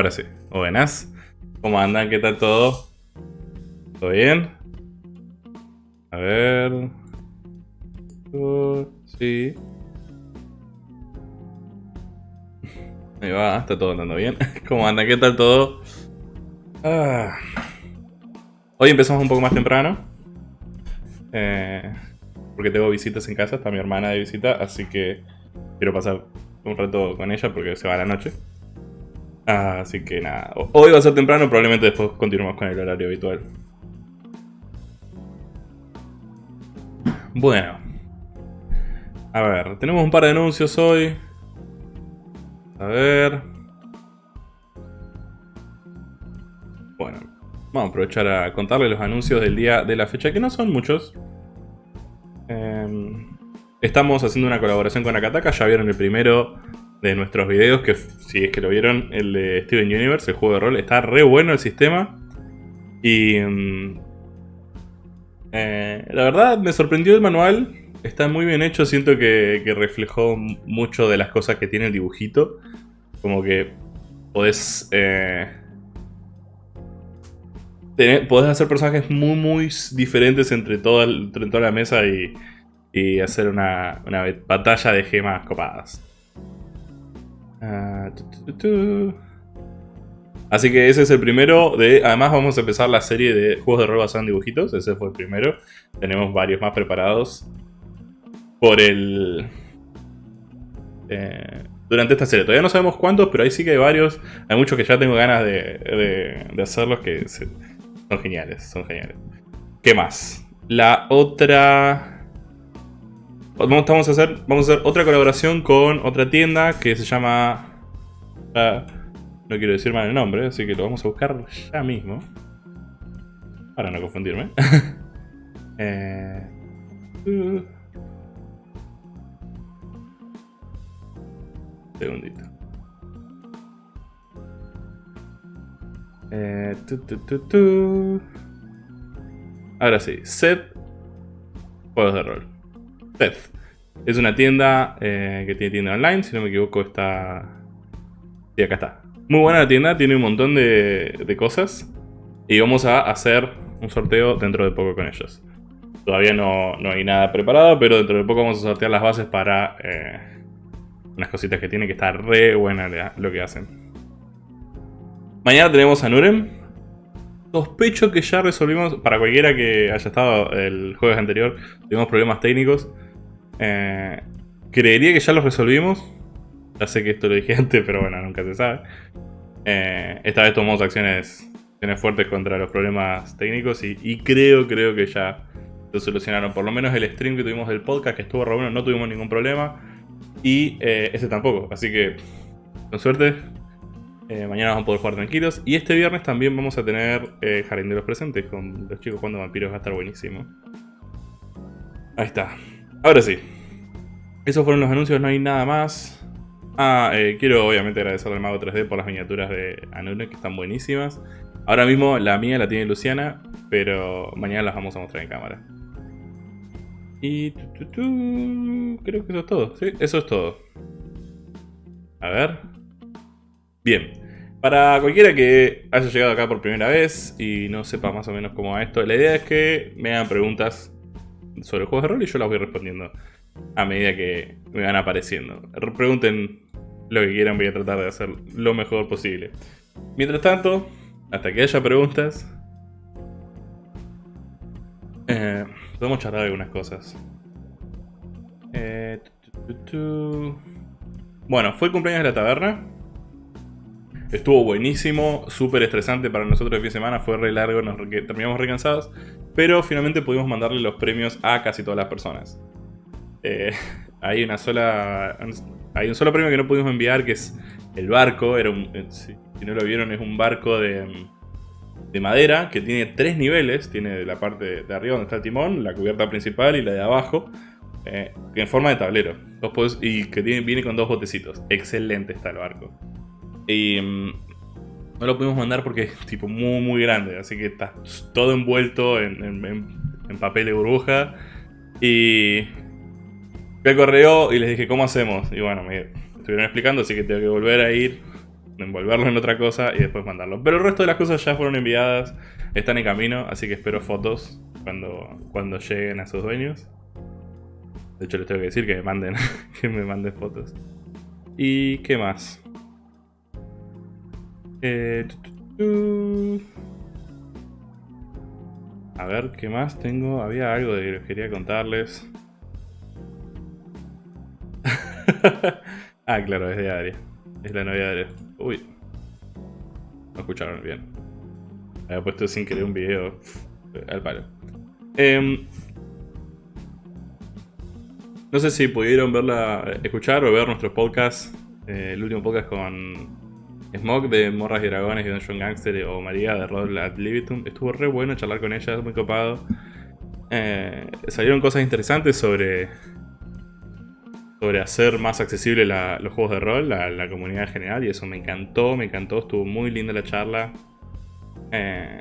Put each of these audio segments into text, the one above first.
Ahora sí. Buenas. ¿Cómo andan? ¿Qué tal todo? ¿Todo bien? A ver... Sí. Ahí va, está todo andando bien. ¿Cómo andan? ¿Qué tal todo? Ah. Hoy empezamos un poco más temprano. Eh, porque tengo visitas en casa, está mi hermana de visita, así que quiero pasar un rato con ella porque se va a la noche. Así que nada, hoy va a ser temprano, probablemente después continuemos con el horario habitual. Bueno. A ver, tenemos un par de anuncios hoy. A ver. Bueno, vamos a aprovechar a contarles los anuncios del día de la fecha, que no son muchos. Em, estamos haciendo una colaboración con Akataka, ya vieron el primero de nuestros videos, que si es que lo vieron, el de Steven Universe, el juego de rol. Está re bueno el sistema. Y... Mm, eh, la verdad me sorprendió el manual. Está muy bien hecho, siento que, reflejó mucho de las cosas que tiene el dibujito. Como que podés... Eh, podés hacer personajes muy muy diferentes entre toda, entre toda la mesa y, y hacer una, una batalla de gemas copadas. Ah, Así que ese es el primero de... Además vamos a empezar la serie de juegos de rol basados en dibujitos. Ese fue el primero. Tenemos varios más preparados. Por el... Eh, durante esta serie. Todavía no sabemos cuántos, pero ahí sí que hay varios. Hay muchos que ya tengo ganas de, de, hacerlos que son geniales. Son geniales. ¿Qué más? La otra... Vamos, a hacer, vamos a hacer otra colaboración con otra tienda que se llama... Ah, no quiero decir mal el nombre, así que lo vamos a buscar ya mismo. Para no confundirme. eh, segundito. Eh, tu, Ahora sí, set juegos de rol. Es una tienda eh, que tiene tienda online, si no me equivoco está... Sí, acá está. Muy buena la tienda, tiene un montón de, cosas. Y vamos a hacer un sorteo dentro de poco con ellos. Todavía no, hay nada preparado, pero dentro de poco vamos a sortear las bases para eh, unas cositas que tiene que estar re buena lo que hacen. Mañana tenemos a Nurem. Sospecho que ya resolvimos, para cualquiera que haya estado el jueves anterior, tuvimos problemas técnicos. Eh, creería que ya los resolvimos. Ya sé que esto lo dije antes, pero bueno, nunca se sabe. Eh, esta vez tomamos acciones, fuertes contra los problemas técnicos y, creo, creo que ya lo solucionaron. Por lo menos el stream que tuvimos del podcast, que estuvo re bueno, no tuvimos ningún problema. Y eh, ese tampoco. Así que, con suerte, mañana vamos a poder jugar tranquilos. Y este viernes también vamos a tener Jardín de los Presentes con los chicos jugando vampiros. Va a estar buenísimo. Ahí está. Ahora sí. Esos fueron los anuncios, no hay nada más. Ah, eh, quiero obviamente agradecerle al Mago 3D por las miniaturas de Anune que están buenísimas. Ahora mismo la mía la tiene Luciana, pero mañana las vamos a mostrar en cámara. Y... creo que eso es todo. Sí, eso es todo. A ver. Bien. Para cualquiera que haya llegado acá por primera vez y no sepa más o menos cómo va esto, la idea es que me hagan preguntas sobre juegos de rol y yo las voy respondiendo a medida que me van apareciendo. Pregunten lo que quieran, voy a tratar de hacer lo mejor posible. Mientras tanto, hasta que haya preguntas, eh, podemos charlar algunas cosas. Eh, bueno, fue el cumpleaños de la taberna. Estuvo buenísimo, súper estresante para nosotros el fin de semana, fue re largo, nos terminamos recansados. Pero finalmente pudimos mandarle los premios a casi todas las personas. Eh, hay una sola. Hay un solo premio que no pudimos enviar, que es el barco. Era un, eh, si, no lo vieron, es un barco de, de madera que tiene tres niveles. Tiene la parte de arriba donde está el timón, la cubierta principal y la de abajo. Eh, en forma de tablero. y que viene con dos botecitos. Excelente está el barco. Y mm, no lo pudimos mandar porque es tipo muy muy grande. Así que está todo envuelto en, papel de burbuja. Y fui al correo y les dije, ¿cómo hacemos? Y bueno, me estuvieron explicando, así que tengo que volver a ir envolverlo en otra cosa y después mandarlo. Pero el resto de las cosas ya fueron enviadas, están en camino, así que espero fotos cuando, cuando lleguen a sus dueños. De hecho les tengo que decir que me manden, que me manden fotos. ¿Y qué más? Eh, a ver, ¿qué más tengo? Había algo que quería contarles. ah, claro, es de Aria. Es la novia de Aria. Uy. No escucharon bien. Había puesto sin querer un video al palo. Em, no sé si pudieron verla, escuchar o ver nuestro podcast. Eh, el último podcast con Smog de Morras y Dragones y Dungeon Gangster o María de Rod at Libitum. Estuvo re bueno charlar con ella, muy copado. Eh, salieron cosas interesantes sobre sobre hacer más accesible los juegos de rol a la comunidad en general y eso me encantó, me encantó, estuvo muy linda la charla. Eh,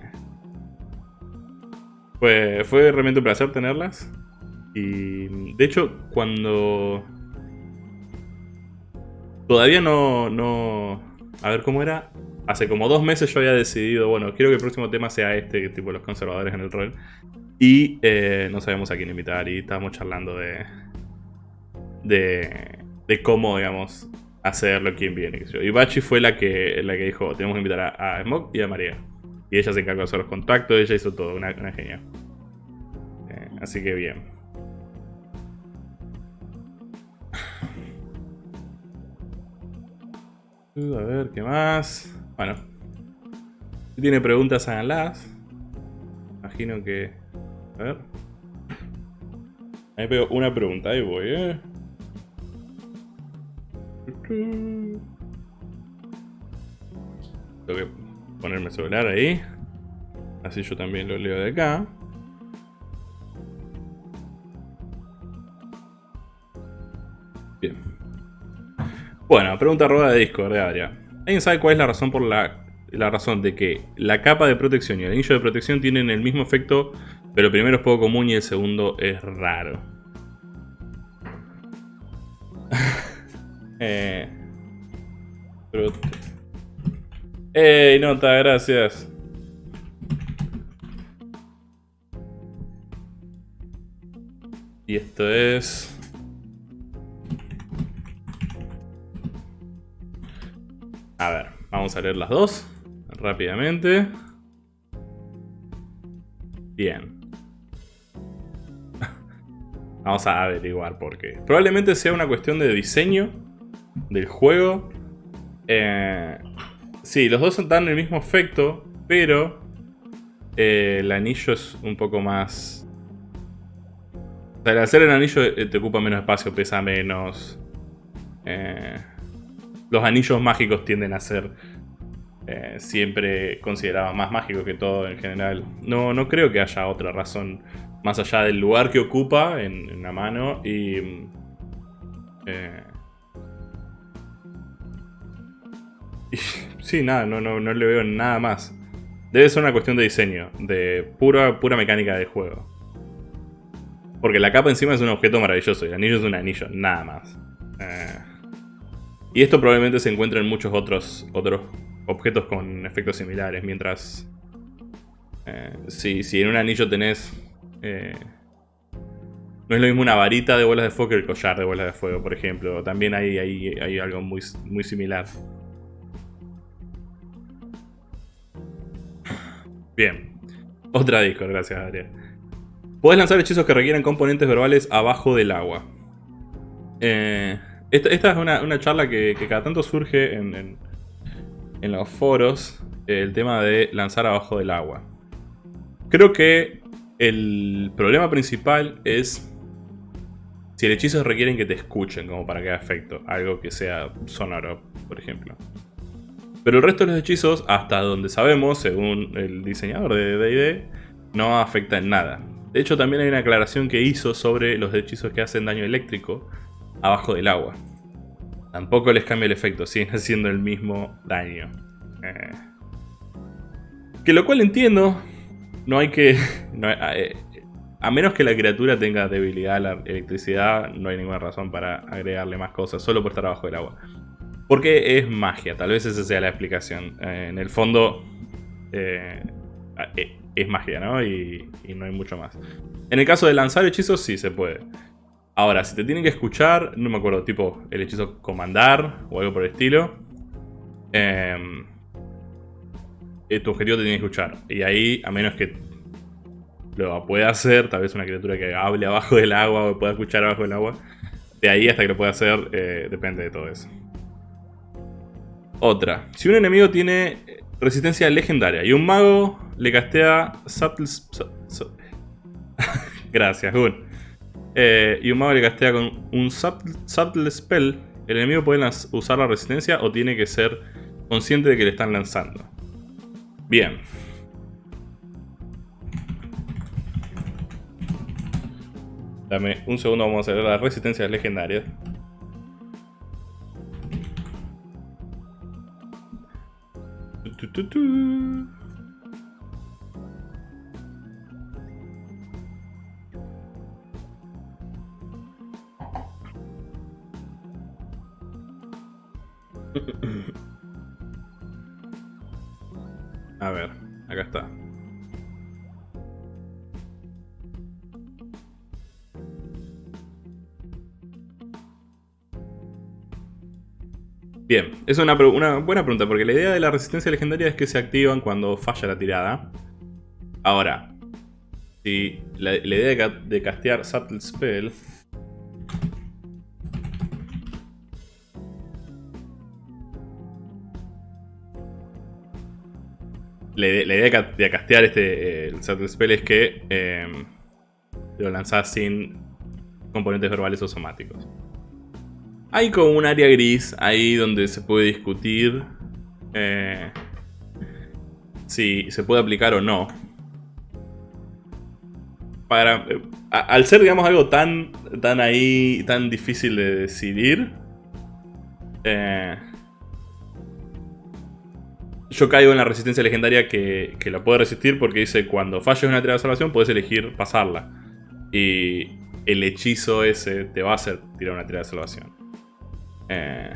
fue, fue realmente un placer tenerlas. Y de hecho, cuando... Todavía no, no... A ver cómo era. Hace como dos meses yo había decidido, bueno, quiero que el próximo tema sea este, tipo los conservadores en el rol. Y eh, no sabemos a quién invitar y estábamos charlando de, de, de cómo, digamos, hacerlo, quién viene. Y Bachi fue la que, la que dijo, tenemos que invitar a, a Smok y a María. Y ella se encargó de hacer los contactos, ella hizo todo, una, una genia. Eh, así que bien. A ver, ¿qué más? Bueno. Si tiene preguntas, háganlas. Imagino que... A ver. Ahí veo una pregunta, ahí voy, eh. Tengo que ponerme el celular ahí. Así yo también lo leo de acá. Bueno, pregunta roba de Discord de área. ¿Alguien sabe cuál es la razón por la, la razón de que la capa de protección y el anillo de protección tienen el mismo efecto, pero el primero es poco común y el segundo es raro? Eh. ¡Ey, nota! Gracias. Y esto es... A ver, vamos a leer las dos rápidamente. Bien. Vamos a averiguar por qué. Probablemente sea una cuestión de diseño del juego. Eh, sí, los dos dan el mismo efecto, pero eh, el anillo es un poco más... O sea, al hacer el anillo eh, te ocupa menos espacio, pesa menos. Los anillos mágicos tienden a ser siempre considerados más mágicos que todo en general. No, no creo que haya otra razón más allá del lugar que ocupa en, la mano y... sí, nada, no, no, no le veo nada más. Debe ser una cuestión de diseño, de pura, pura mecánica de juego. Porque la capa encima es un objeto maravilloso y el anillo es un anillo, nada más. Eh, y esto probablemente se encuentra en muchos otros, otros objetos con efectos similares, mientras... Eh, si, si, en un anillo tenés... Eh, no es lo mismo una varita de bolas de fuego que el collar de bolas de fuego, por ejemplo. También hay, hay, hay algo muy, muy similar. Bien. Otra disco, gracias Adrián. Puedes lanzar hechizos que requieren componentes verbales abajo del agua. Eh, esta, es una, charla que, cada tanto surge en, los foros. El tema de lanzar abajo del agua. Creo que el problema principal es si el hechizo requieren que te escuchen como para que haga efecto. Algo que sea sonoro, por ejemplo. Pero el resto de los hechizos, hasta donde sabemos, según el diseñador de D&D, no afecta en nada. De hecho, también hay una aclaración que hizo sobre los hechizos que hacen daño eléctrico abajo del agua. Tampoco les cambia el efecto, siguen haciendo el mismo daño. Eh. Que lo cual entiendo, no hay que... Eh, a menos que la criatura tenga debilidad a la electricidad, no hay ninguna razón para agregarle más cosas, solo por estar abajo del agua. Porque es magia, tal vez esa sea la explicación. Eh, en el fondo eh, eh, es magia, ¿no? Y, no hay mucho más. En el caso de lanzar hechizos, sí se puede. Ahora, si te tienen que escuchar, no me acuerdo, tipo el hechizo comandar o algo por el estilo. Em, tu objetivo te tiene que escuchar. Y ahí, a menos que lo pueda hacer, tal vez una criatura que hable abajo del agua o pueda escuchar abajo del agua. De ahí hasta que lo pueda hacer, depende de todo eso. Otra. Si un enemigo tiene resistencia legendaria y un mago le castea Subtle... Gracias, Gun. Eh, y un mago le castea con un subtle, Spell, el enemigo puede usar la resistencia o tiene que ser consciente de que le están lanzando. Bien. Dame un segundo, vamos a ver las resistencias legendarias. A ver, acá está. Bien, es una, buena pregunta, porque la idea de la resistencia legendaria es que se activan cuando falla la tirada. Ahora, si la, idea de, castear Subtle Spell... La, idea de castear este el Subtle Spell es que em, lo lanzás sin componentes verbales o somáticos. Hay como un área gris ahí donde se puede discutir eh, si se puede aplicar o no. Para, eh, al ser, digamos, algo tan, tan ahí, tan difícil de decidir, eh, yo caigo en la resistencia legendaria que, que la puede resistir porque dice cuando falles una tirada de salvación puedes elegir pasarla. Y el hechizo ese te va a hacer tirar una tirada de salvación. Eh...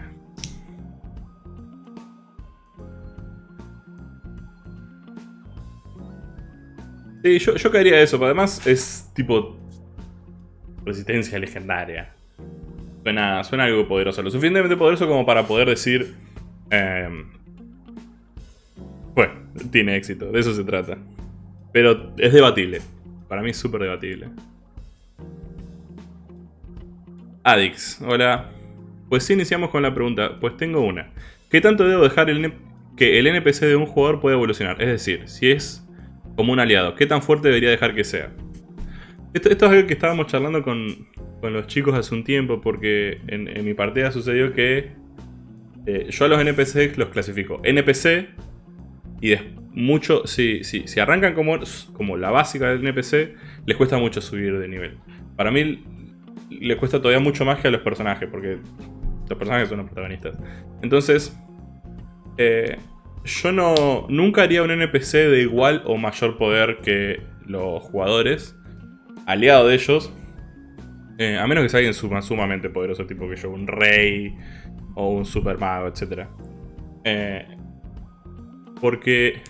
Sí, yo, yo caería eso, pero además es tipo resistencia legendaria. Suena, suena algo poderoso, lo suficientemente poderoso como para poder decir... Eh, bueno, tiene éxito, de eso se trata. Pero es debatible. Para mí es súper debatible. Adix, hola. Pues sí, iniciamos con la pregunta. Pues tengo una. ¿Qué tanto debo dejar que el NPC de un jugador pueda evolucionar? Es decir, si es como un aliado, ¿qué tan fuerte debería dejar que sea? Esto, es algo que estábamos charlando con, los chicos hace un tiempo, porque en, mi partida sucedió que eh, yo a los NPC los clasifico NPC y mucho, si, si, si arrancan como, como la básica del NPC, les cuesta mucho subir de nivel. Para mí le cuesta todavía mucho más que a los personajes, porque los personajes son los protagonistas. Entonces, eh, yo no, nunca haría un NPC de igual o mayor poder que los jugadores, aliado de ellos, eh, a menos que sea alguien sumamente poderoso, tipo que yo, un rey o un super mago, etc. porque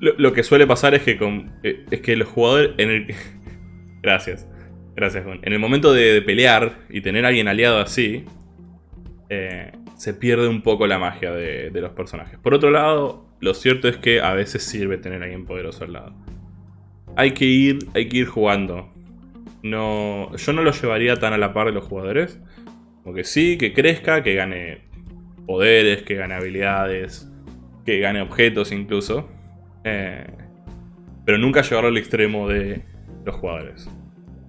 lo, que suele pasar es que, con, es que los jugadores... En el, gracias. Gracias, Juan. En el momento de, pelear y tener a alguien aliado así, eh, se pierde un poco la magia de, los personajes. Por otro lado, lo cierto es que a veces sirve tener a alguien poderoso al lado. Hay que ir, hay que ir jugando. No, yo no lo llevaría tan a la par de los jugadores. Como que sí, que crezca, que gane poderes, que gane habilidades, que gane objetos incluso. Eh, pero nunca llevarlo al extremo de los jugadores.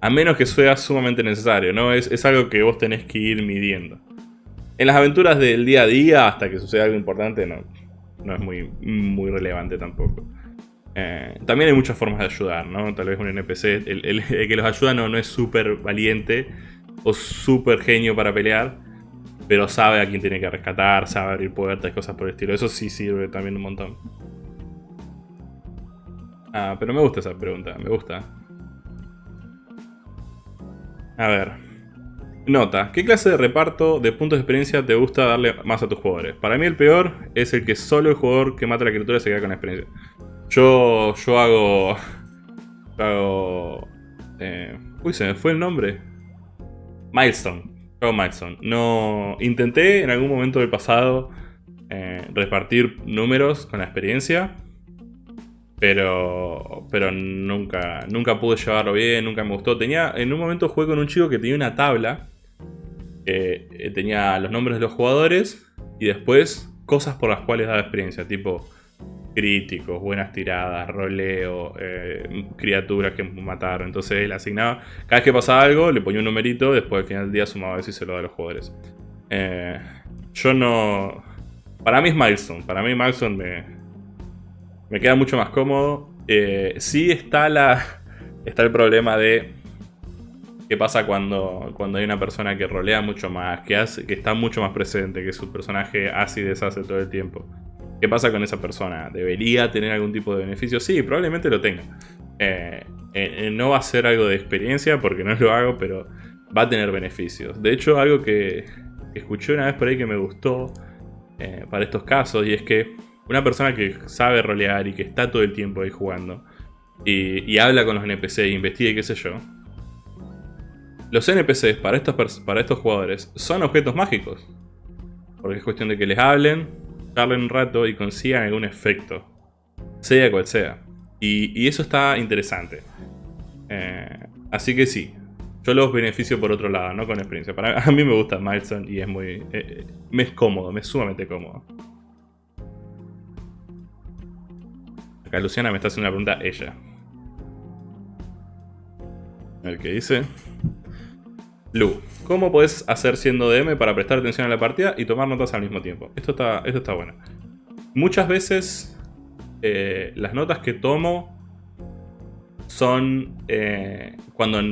A menos que sea sumamente necesario, ¿no? Es, algo que vos tenés que ir midiendo. En las aventuras del día a día, hasta que suceda algo importante, no, no es muy, muy relevante tampoco. Eh, también hay muchas formas de ayudar, ¿no? Tal vez un NPC, el, que los ayuda no, no es súper valiente o súper genio para pelear, pero sabe a quién tiene que rescatar, sabe abrir puertas cosas por el estilo. Eso sí sirve también un montón. Ah, pero me gusta esa pregunta, me gusta. A ver. Nota, ¿qué clase de reparto de puntos de experiencia te gusta darle más a tus jugadores? Para mí el peor es el que solo el jugador que mata a la criatura se queda con experiencia. Yo, yo hago... Yo hago... Eh, uy, se me fue el nombre. Milestone. No... Intenté en algún momento del pasado eh, repartir números con la experiencia. Pero, pero nunca, nunca pude llevarlo bien, nunca me gustó. Tenía, en un momento jugué con un chico que tenía una tabla eh, tenía los nombres de los jugadores y después cosas por las cuales daba experiencia, tipo críticos, buenas tiradas, roleo, eh, criaturas que mataron. Entonces él asignaba, cada vez que pasaba algo, le ponía un numerito, después al final del día sumaba eso y se lo da a los jugadores. Eh, yo no... Para mí es Milestone, para mí Milestone me, me queda mucho más cómodo. sí está, la, está el problema de ¿Qué pasa cuando, cuando hay una persona que rolea mucho más, que, hace, que está mucho más presente, que su personaje hace y deshace todo el tiempo? ¿Qué pasa con esa persona? ¿Debería tener algún tipo de beneficio? Sí, probablemente lo tenga. Eh, eh, no va a ser algo de experiencia porque no lo hago, pero va a tener beneficios. De hecho, algo que escuché una vez por ahí que me gustó eh, para estos casos, y es que una persona que sabe rolear y que está todo el tiempo ahí jugando, y, y habla con los NPC e investiga y qué sé yo, los NPCs para estos, para estos jugadores son objetos mágicos. Porque es cuestión de que les hablen, charlen un rato y consigan algún efecto. Sea cual sea. Y, eso está interesante. Eh, así que sí. Yo los beneficio por otro lado, no con experiencia. Para, a mí me gusta Milestone y es muy... Eh, me es cómodo, me es sumamente cómodo. Acá Luciana me está haciendo una pregunta ella. A ver qué dice. Lu, ¿cómo puedes hacer siendo DM para prestar atención a la partida y tomar notas al mismo tiempo? Esto está, esto está bueno. Muchas veces eh, las notas que tomo son eh, cuando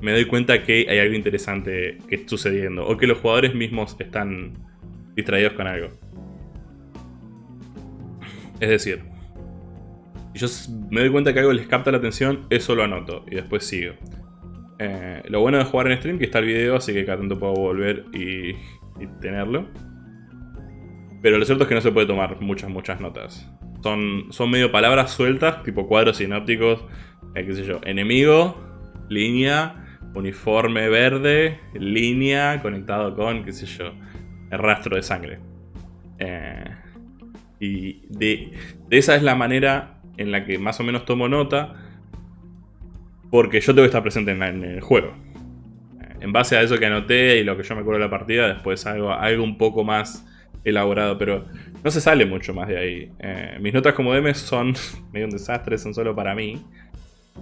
me doy cuenta que hay algo interesante que está sucediendo o que los jugadores mismos están distraídos con algo. Es decir, yo me doy cuenta que algo les capta la atención, eso lo anoto y después sigo. Eh, lo bueno de jugar en stream que está el video, así que cada tanto puedo volver y, tenerlo. Pero lo cierto es que no se puede tomar muchas, muchas notas. Son, son medio palabras sueltas, tipo cuadros sinópticos, eh, qué enemigo, línea, uniforme verde, línea, conectado con, qué el rastro de sangre. Eh, y de, de esa es la manera en la que más o menos tomo nota porque yo tengo que estar presente en, el juego. Eh, en base a eso que anoté y lo que yo me acuerdo de la partida, después algo, algo un poco más elaborado, pero no se sale mucho más de ahí. Eh, mis notas como DM son medio un desastre, son solo para mí.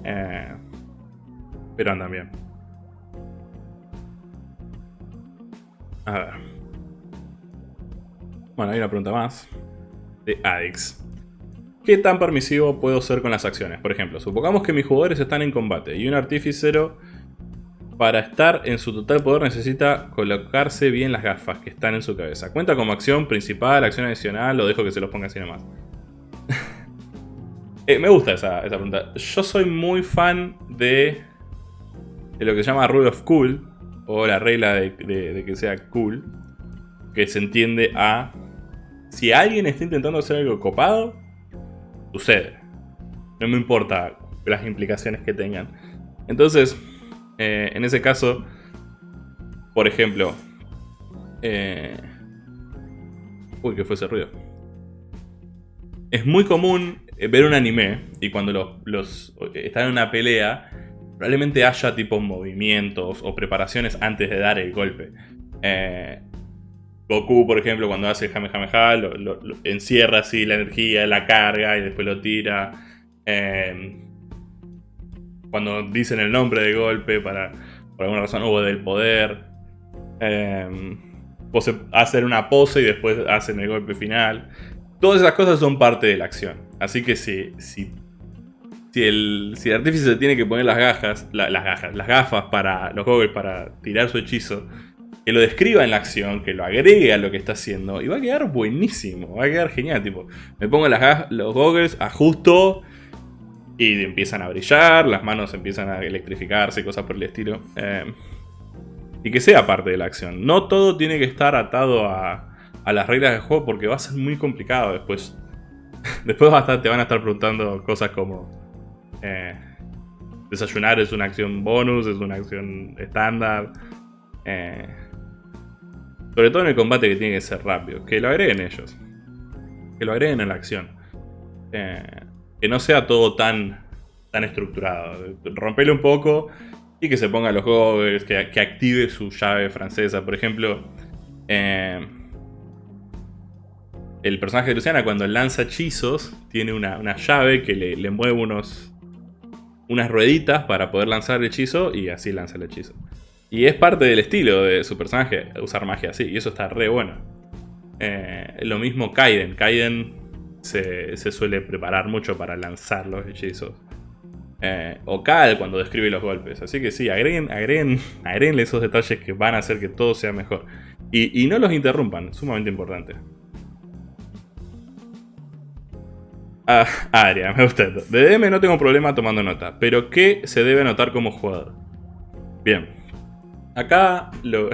Eh, pero andan bien. A ver. Bueno, hay una pregunta más. De Adix. ¿Qué tan permisivo puedo ser con las acciones? Por ejemplo, supongamos que mis jugadores están en combate y un artíficero para estar en su total poder necesita colocarse bien las gafas que están en su cabeza. ¿Cuenta como acción principal, acción adicional o dejo que se los ponga así nomás? eh, me gusta esa, pregunta. Yo soy muy fan de, lo que se llama Rule of Cool o la regla de que sea cool que se entiende a si alguien está intentando hacer algo copado sucede. No me importa las implicaciones que tengan. Entonces, eh, en ese caso, por ejemplo... Eh, uy, ¿qué fue ese ruido? Es muy común eh, ver un anime y cuando los están en una pelea, probablemente haya tipo movimientos o preparaciones antes de dar el golpe. Goku, por ejemplo, cuando hace el Kamehameha, lo, encierra así la energía, la carga y después lo tira. Em, cuando dicen el nombre de golpe para, por alguna razón, hubo del poder. Eh, hacen una pose y después hacen el golpe final. Todas esas cosas son parte de la acción. Así que si, si, el, si el artífice tiene que poner las gafas, las gafas, las gafas para los goggles para tirar su hechizo que lo describa en la acción, que lo agregue a lo que está haciendo, y va a quedar buenísimo, va a quedar genial, tipo, me pongo las, los goggles, ajusto, y empiezan a brillar, las manos empiezan a electrificarse, cosas por el estilo. Eh, y que sea parte de la acción. No todo tiene que estar atado a, a las reglas del juego porque va a ser muy complicado después. después te van a estar preguntando cosas como... Eh, desayunar es una acción bonus, es una acción estándar. Eh, sobre todo en el combate que tiene que ser rápido. Que lo agreguen ellos. Que lo agreguen en la acción. Eh, que no sea todo tan, tan estructurado. Rompele un poco y que se ponga los juegos, que, que active su llave francesa. Por ejemplo, eh, el personaje de Luciana cuando lanza hechizos tiene una, llave que le, mueve unos, unas rueditas para poder lanzar el hechizo y así lanza el hechizo. Y es parte del estilo de su personaje usar magia así, y eso está re bueno. Eh, lo mismo Kaiden. Kaiden se, suele preparar mucho para lanzar los hechizos. Eh, o Cal cuando describe los golpes. Así que sí, agreguen, agreguen, agreguen esos detalles que van a hacer que todo sea mejor. Y, y no los interrumpan, sumamente importante. Ah, Aria, me gusta esto. De DM no tengo problema tomando nota, pero ¿qué se debe anotar como jugador? Bien. Acá lo,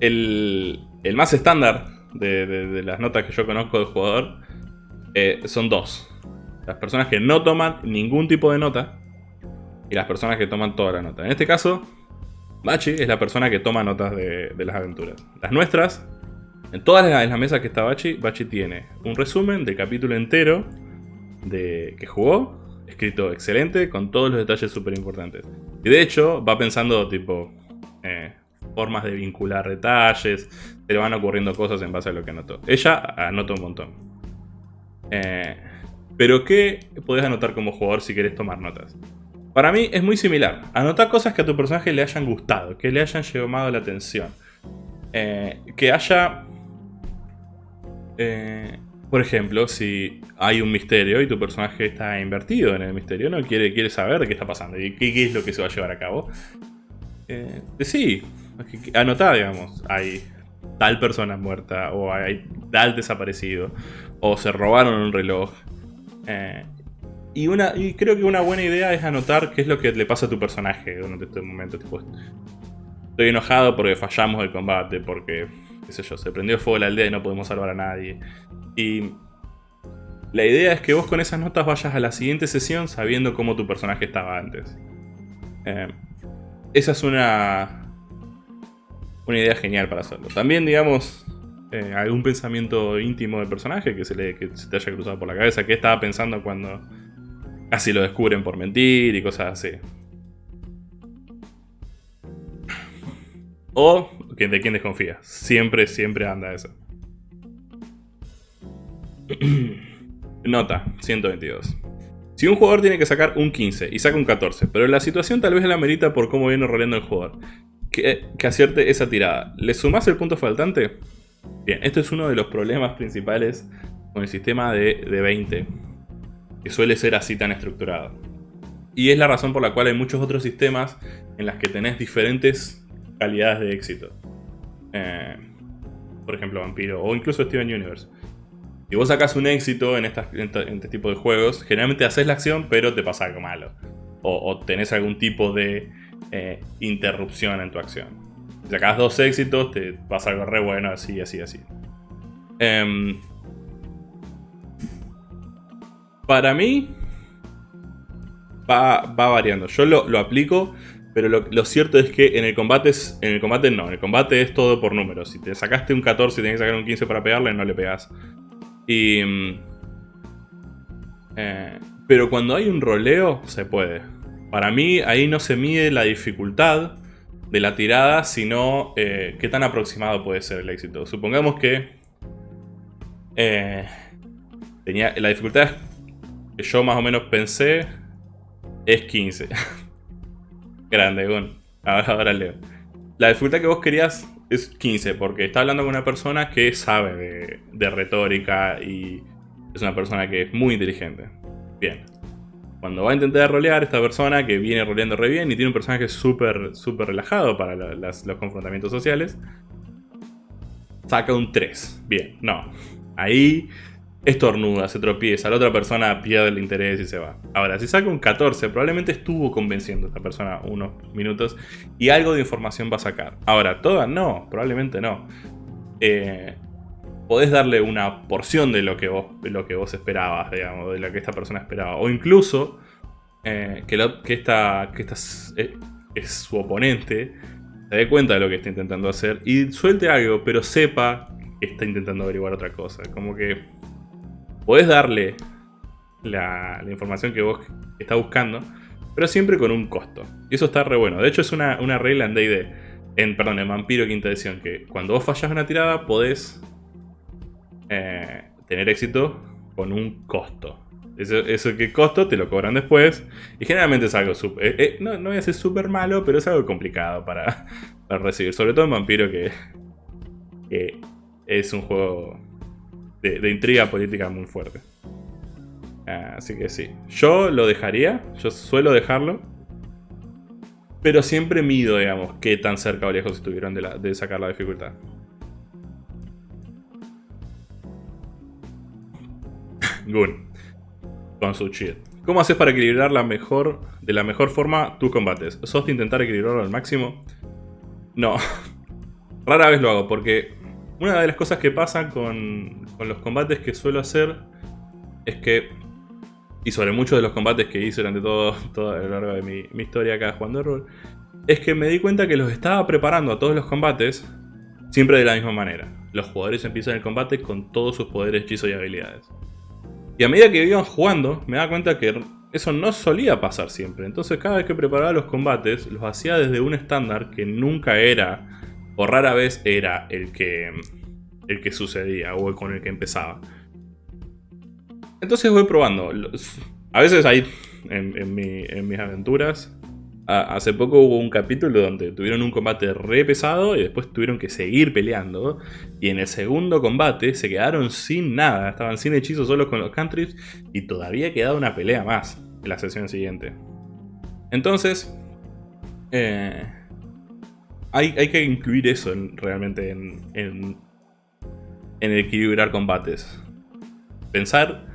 el, más estándar de, las notas que yo conozco de jugador eh, son dos. Las personas que no toman ningún tipo de nota y las personas que toman toda la nota. En este caso, Bachi es la persona que toma notas de, las aventuras. Las nuestras, en todas las, las mesas que está Bachi, Bachi tiene un resumen del capítulo entero de que jugó, escrito excelente, con todos los detalles súper importantes. Y de hecho, va pensando tipo eh, formas de vincular detalles, se le van ocurriendo cosas en base a lo que anotó. Ella anota un montón. Eh, pero ¿qué podés anotar como jugador si querés tomar notas? Para mí es muy similar. Anotar cosas que a tu personaje le hayan gustado, que le hayan llamado la atención. Eh, que haya por ejemplo, si hay un misterio y tu personaje está invertido en el misterio, no quiere, quiere saber qué está pasando y qué, es lo que se va a llevar a cabo. Eh, sí, anotá, digamos, hay tal persona muerta o hay tal desaparecido o se robaron un reloj. Eh, y, una, y creo que una buena idea es anotar qué es lo que le pasa a tu personaje durante este momento. estoy enojado porque fallamos el combate, porque, qué yo, se prendió fuego la aldea y no podemos salvar a nadie. Y la idea es que vos con esas notas vayas a la siguiente sesión sabiendo cómo tu personaje estaba antes. Eh, esa es una, una idea genial para hacerlo. También, digamos, eh, algún pensamiento íntimo del personaje que se, le, que se te haya cruzado por la cabeza. ¿Qué estaba pensando cuando casi lo descubren por mentir y cosas así? O de quién desconfía. Siempre, siempre anda eso. Nota, 122. Si un jugador tiene que sacar un 15 y saca un 14, pero la situación tal vez la merita por cómo viene roleando el jugador, que, acierte esa tirada, ¿le sumás el punto faltante? Bien, este es uno de los problemas principales con el sistema de, de 20, que suele ser así tan estructurado. Y es la razón por la cual hay muchos otros sistemas en las que tenés diferentes calidades de éxito. Eh, por ejemplo, Vampiro o incluso Steven Universe. Si vos sacas un éxito en, este tipo de juegos, generalmente haces la acción, pero te pasa algo malo. O, tenés algún tipo de eh, interrupción en tu acción. Si sacas dos éxitos, te pasa algo re bueno, así, así, así. Em, para mí, va, variando. Yo lo, aplico, pero lo, cierto es que en el combate en el combate no, en el combate es todo por números. Si te sacaste un 14 y tenés que sacar un 15 para pegarle, no le pegas. Y... Mm, eh, pero cuando hay un roleo, se puede. Para mí, ahí no se mide la dificultad de la tirada, sino eh, qué tan aproximado puede ser el éxito. Supongamos que... Eh, tenía, la dificultad que yo más o menos pensé es 15. Grande, bueno. Ahora, ahora leo. La dificultad que vos querías es 15, porque está hablando con una persona que sabe de, retórica y es una persona que es muy inteligente. Bien. Cuando va a intentar rolear, esta persona que viene roleando re bien y tiene un personaje súper súper relajado para los confrontamientos sociales, saca un 3. Bien, no. Ahí estornuda, se tropieza, la otra persona pierde el interés y se va. Ahora, si saca un 14, probablemente estuvo convenciendo a esta persona unos minutos y algo de información va a sacar. Ahora, toda no, probablemente no. Eh, podés darle una porción de lo que vos, lo que vos esperabas, digamos, de lo que esta persona esperaba. O incluso eh, que, esta, que esta eh, es, su oponente se dé cuenta de lo que está intentando hacer y suelte algo, pero sepa que está intentando averiguar otra cosa. Como que podés darle la, información que vos está buscando, pero siempre con un costo. Y eso está re bueno. De hecho es una, regla en D&D, en, perdón, en Vampiro Quinta Edición, que cuando vos fallas una tirada podés eh, tener éxito con un costo. Eso, que costo te lo cobran después. Y generalmente es algo súper... Eh, eh, no, voy a decir súper malo, pero es algo complicado para, recibir. Sobre todo en Vampiro que, es un juego de, intriga política muy fuerte. Así que sí. Yo lo dejaría. Yo suelo dejarlo. Pero siempre mido, digamos, qué tan cerca o lejos estuvieron de, de sacar la dificultad. Gun. Con su cheat. ¿Cómo haces para equilibrar la mejor, de la mejor forma tus combates? ¿Sos de intentar equilibrarlo al máximo? No. Rara vez lo hago porque una de las cosas que pasan con, los combates que suelo hacer es que, y sobre muchos de los combates que hice durante todo, a lo largo de mi, mi historia acá jugando rol, es que me di cuenta que los estaba preparando a todos los combates siempre de la misma manera. Los jugadores empiezan el combate con todos sus poderes, hechizos y habilidades. Y a medida que iban jugando, me daba cuenta que eso no solía pasar siempre. Entonces cada vez que preparaba los combates, los hacía desde un estándar que nunca era, o rara vez era el que, el que sucedía, o con el que empezaba. Entonces voy probando. A veces hay, en mis aventuras, hace poco hubo un capítulo donde tuvieron un combate re pesado y después tuvieron que seguir peleando. Y en el segundo combate se quedaron sin nada, estaban sin hechizos solo con los countries y todavía quedaba una pelea más en la sesión siguiente. Entonces, eh, hay, que incluir eso realmente en, en, en equilibrar combates. Pensar,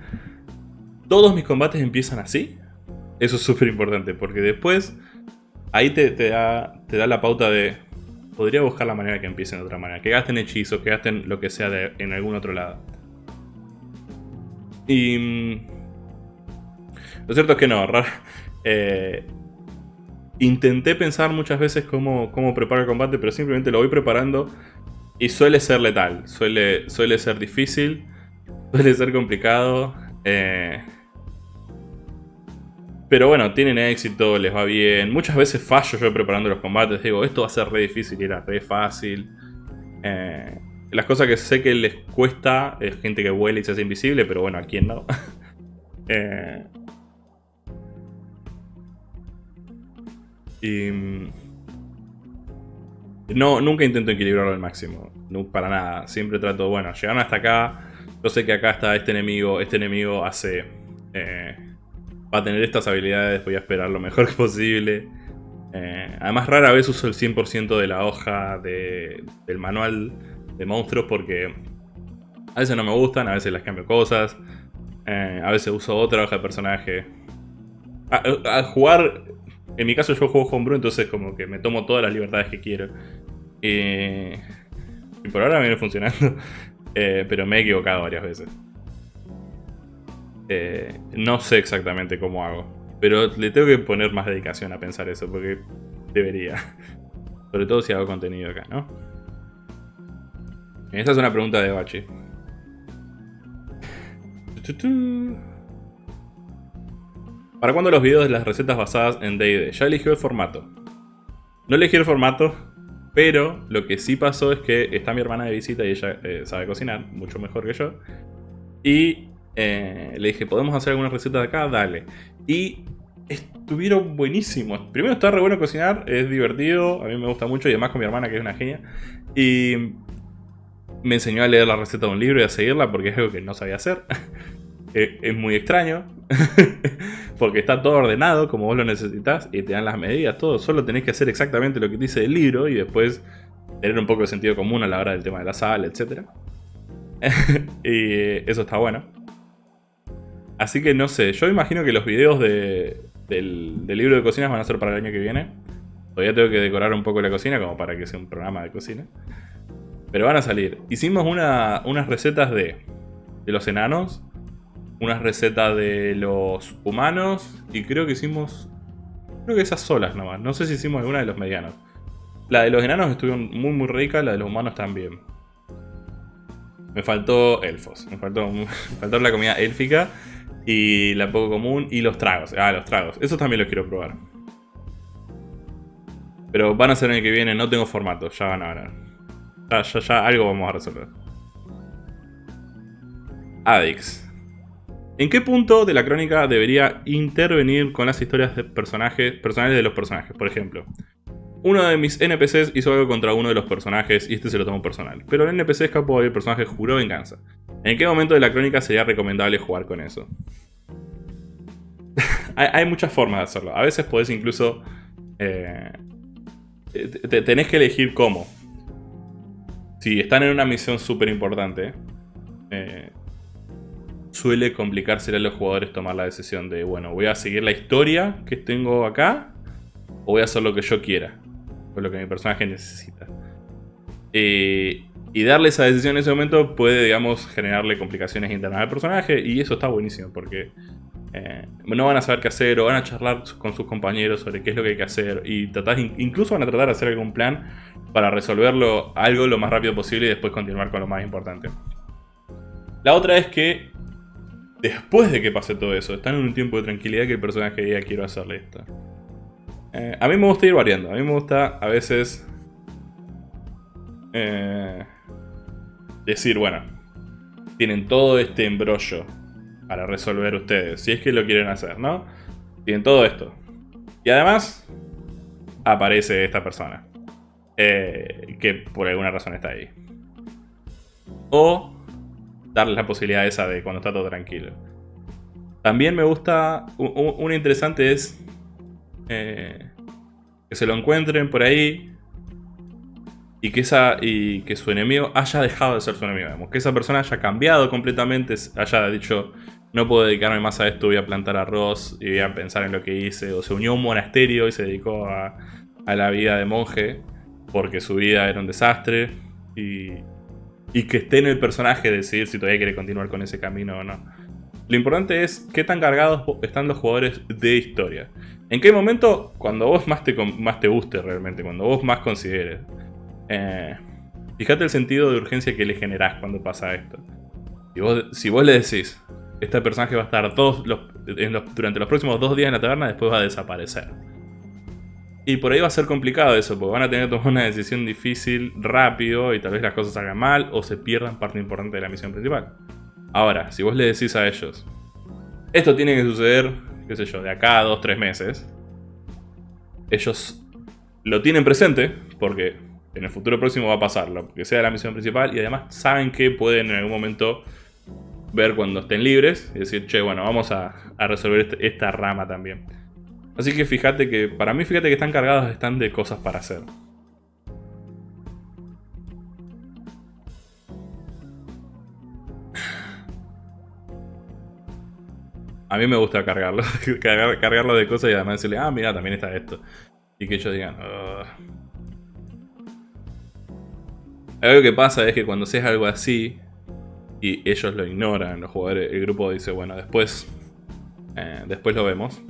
todos mis combates empiezan así. Eso es súper importante porque después ahí te, da, te da la pauta de... Podría buscar la manera que empiecen de otra manera. Que gasten hechizos, que gasten lo que sea en algún otro lado. Y... Mm, lo cierto es que no. Eh, intenté pensar muchas veces cómo, cómo preparar el combate, pero simplemente lo voy preparando y suele ser letal. Suele, suele ser difícil, suele ser complicado. Eh, pero bueno, tienen éxito, les va bien. Muchas veces fallo yo preparando los combates. Digo, esto va a ser re difícil y era re fácil. Eh, las cosas que sé que les cuesta es gente que vuela y se hace invisible, pero bueno, ¿a quién no? Eh, y... Mm, no, nunca intento equilibrarlo al máximo. No, para nada. Siempre trato, bueno, llegaron hasta acá. Yo sé que acá está este enemigo. Este enemigo hace... Eh, va a tener estas habilidades, voy a esperar lo mejor posible. Eh, además rara vez uso el 100% de la hoja del manual de monstruos porque a veces no me gustan, a veces las cambio cosas, eh, a veces uso otra hoja de personaje. A, jugar, en mi caso yo juego homebrew, entonces como que me tomo todas las libertades que quiero. y por ahora me viene funcionando, eh, pero me he equivocado varias veces. Eh, no sé exactamente cómo hago. Pero le tengo que poner más dedicación a pensar eso, porque debería. Sobre todo si hago contenido acá, ¿no? Esta es una pregunta de Bachi. ¿Para cuándo los videos de las recetas basadas en D&D? Ya eligió el formato. No elegí el formato, pero lo que sí pasó es que está mi hermana de visita y ella eh, sabe cocinar, mucho mejor que yo. Y eh, le dije, ¿podemos hacer alguna receta de acá? Dale. Y estuvieron buenísimos. Primero está re bueno cocinar, es divertido, a mí me gusta mucho y además con mi hermana que es una genia. Y me enseñó a leer la receta de un libro y a seguirla porque es algo que no sabía hacer. Eh, es muy extraño, porque está todo ordenado como vos lo necesitas y te dan las medidas, todo. Solo tenés que hacer exactamente lo que dice el libro y después tener un poco de sentido común a la hora del tema de la sal, etc. y eso está bueno. Así que no sé, yo imagino que los videos del, libro de cocinas van a ser para el año que viene. Todavía tengo que decorar un poco la cocina como para que sea un programa de cocina. Pero van a salir. Hicimos unas recetas de, de los enanos, unas recetas de los humanos y creo que hicimos... Creo que esas solas nomás. No sé si hicimos alguna de los medianos. La de los enanos estuvo muy muy rica, la de los humanos también. Me faltó elfos. Me faltó, me faltó la comida élfica. Y la poco común y los tragos. Ah, los tragos. Eso también los quiero probar. Pero van a ser en el que viene, no tengo formato, ya van a ver. Ya, ya, ya algo vamos a resolver. Adix. ¿En qué punto de la crónica debería intervenir con las historias de personajes, personales de los personajes? Por ejemplo, uno de mis NPCs hizo algo contra uno de los personajes y este se lo tomó personal. Pero el NPC escapó y el personaje juró venganza. ¿En qué momento de la crónica sería recomendable jugar con eso? hay, muchas formas de hacerlo. A veces podés incluso... Eh, tenés que elegir cómo. Si están en una misión súper importante, eh, suele complicarse a los jugadores tomar la decisión de, bueno, voy a seguir la historia que tengo acá o voy a hacer lo que yo quiera, o lo que mi personaje necesita. Eh, y darle esa decisión en ese momento puede, digamos, generarle complicaciones internas al personaje. Y eso está buenísimo porque eh, no van a saber qué hacer o van a charlar con sus compañeros sobre qué es lo que hay que hacer. Y tratar, incluso van a tratar de hacer algún plan para resolverlo algo lo más rápido posible y después continuar con lo más importante. La otra es que después de que pase todo eso, están en un tiempo de tranquilidad que el personaje diga quiero hacerle esto. Eh, a mí me gusta ir variando. A mí me gusta a veces... Eh, decir, bueno, tienen todo este embrollo para resolver ustedes, si es que lo quieren hacer, ¿no? Tienen todo esto. Y además, aparece esta persona. Eh, que por alguna razón está ahí. O darles la posibilidad esa de cuando está todo tranquilo. También me gusta, un, interesante es eh, que se lo encuentren por ahí y que, esa, y que su enemigo haya dejado de ser su enemigo. Que esa persona haya cambiado completamente, haya dicho, no puedo dedicarme más a esto, voy a plantar arroz y voy a pensar en lo que hice. O se unió a un monasterio y se dedicó a, la vida de monje porque su vida era un desastre. Y, y que esté en el personaje decidir si todavía quiere continuar con ese camino o no. Lo importante es qué tan cargados están los jugadores de historia. ¿En qué momento? Cuando vos más te, más te guste realmente, cuando vos más consideres. Eh, fíjate el sentido de urgencia que le generás cuando pasa esto. Si vos, le decís, este personaje va a estar todos durante los próximos dos días en la taberna, después va a desaparecer. Y por ahí va a ser complicado eso, porque van a tener que tomar una decisión difícil, rápido, y tal vez las cosas salgan mal, o se pierdan parte importante de la misión principal. Ahora, si vos le decís a ellos, esto tiene que suceder, qué sé yo, de acá a dos, tres meses, ellos lo tienen presente, porque en el futuro próximo va a pasar, lo que sea la misión principal, y además saben que pueden en algún momento ver cuando estén libres y decir, che, bueno, vamos a, resolver este, esta rama también. Así que fíjate que, para mí fíjate que están cargados están de cosas para hacer. A mí me gusta cargarlo, cargarlo de cosas y además decirle, ah, mira, también está esto. Y que ellos digan, algo que pasa es que cuando haces algo así y ellos lo ignoran, los jugadores, el grupo dice, bueno, después, eh, después lo vemos.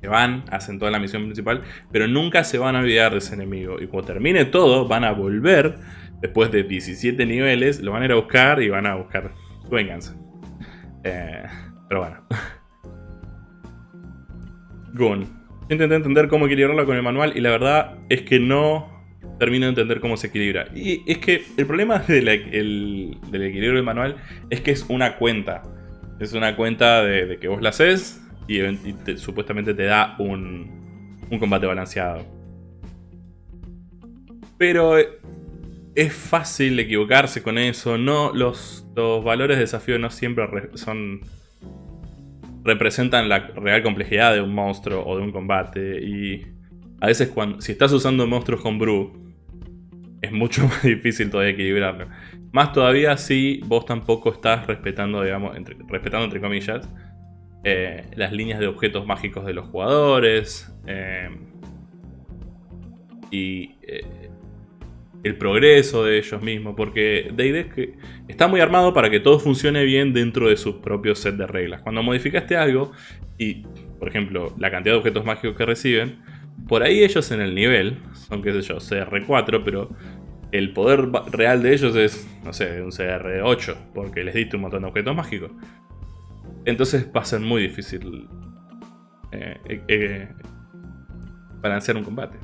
Que van, hacen toda la misión principal, pero nunca se van a olvidar de ese enemigo. Y cuando termine todo, van a volver, después de 17 niveles, lo van a ir a buscar y van a buscar su venganza. Eh, pero bueno. Gun. Intenté entender cómo equilibrarlo con el manual y la verdad es que no termino de entender cómo se equilibra. Y es que el problema del, equilibrio del manual es que es una cuenta. Es una cuenta de, que vos la haces y, supuestamente te da un, un combate balanceado. Pero es fácil equivocarse con eso. No, los, los valores de desafío no siempre son representan la real complejidad de un monstruo o de un combate. Y a veces cuando, si estás usando monstruos con brew es mucho más difícil todavía equilibrarlo. Más todavía si vos tampoco estás respetando, digamos, respetando entre comillas, eh, las líneas de objetos mágicos de los jugadores eh, y eh, el progreso de ellos mismos, porque D&D está muy armado para que todo funcione bien dentro de su propio set de reglas. Cuando modificaste algo y, por ejemplo, la cantidad de objetos mágicos que reciben, por ahí ellos en el nivel, son qué sé yo, CR4, pero el poder real de ellos es, no sé, un CR8, porque les diste un montón de objetos mágicos. Entonces va a ser muy difícil eh, eh, eh, balancear un combate.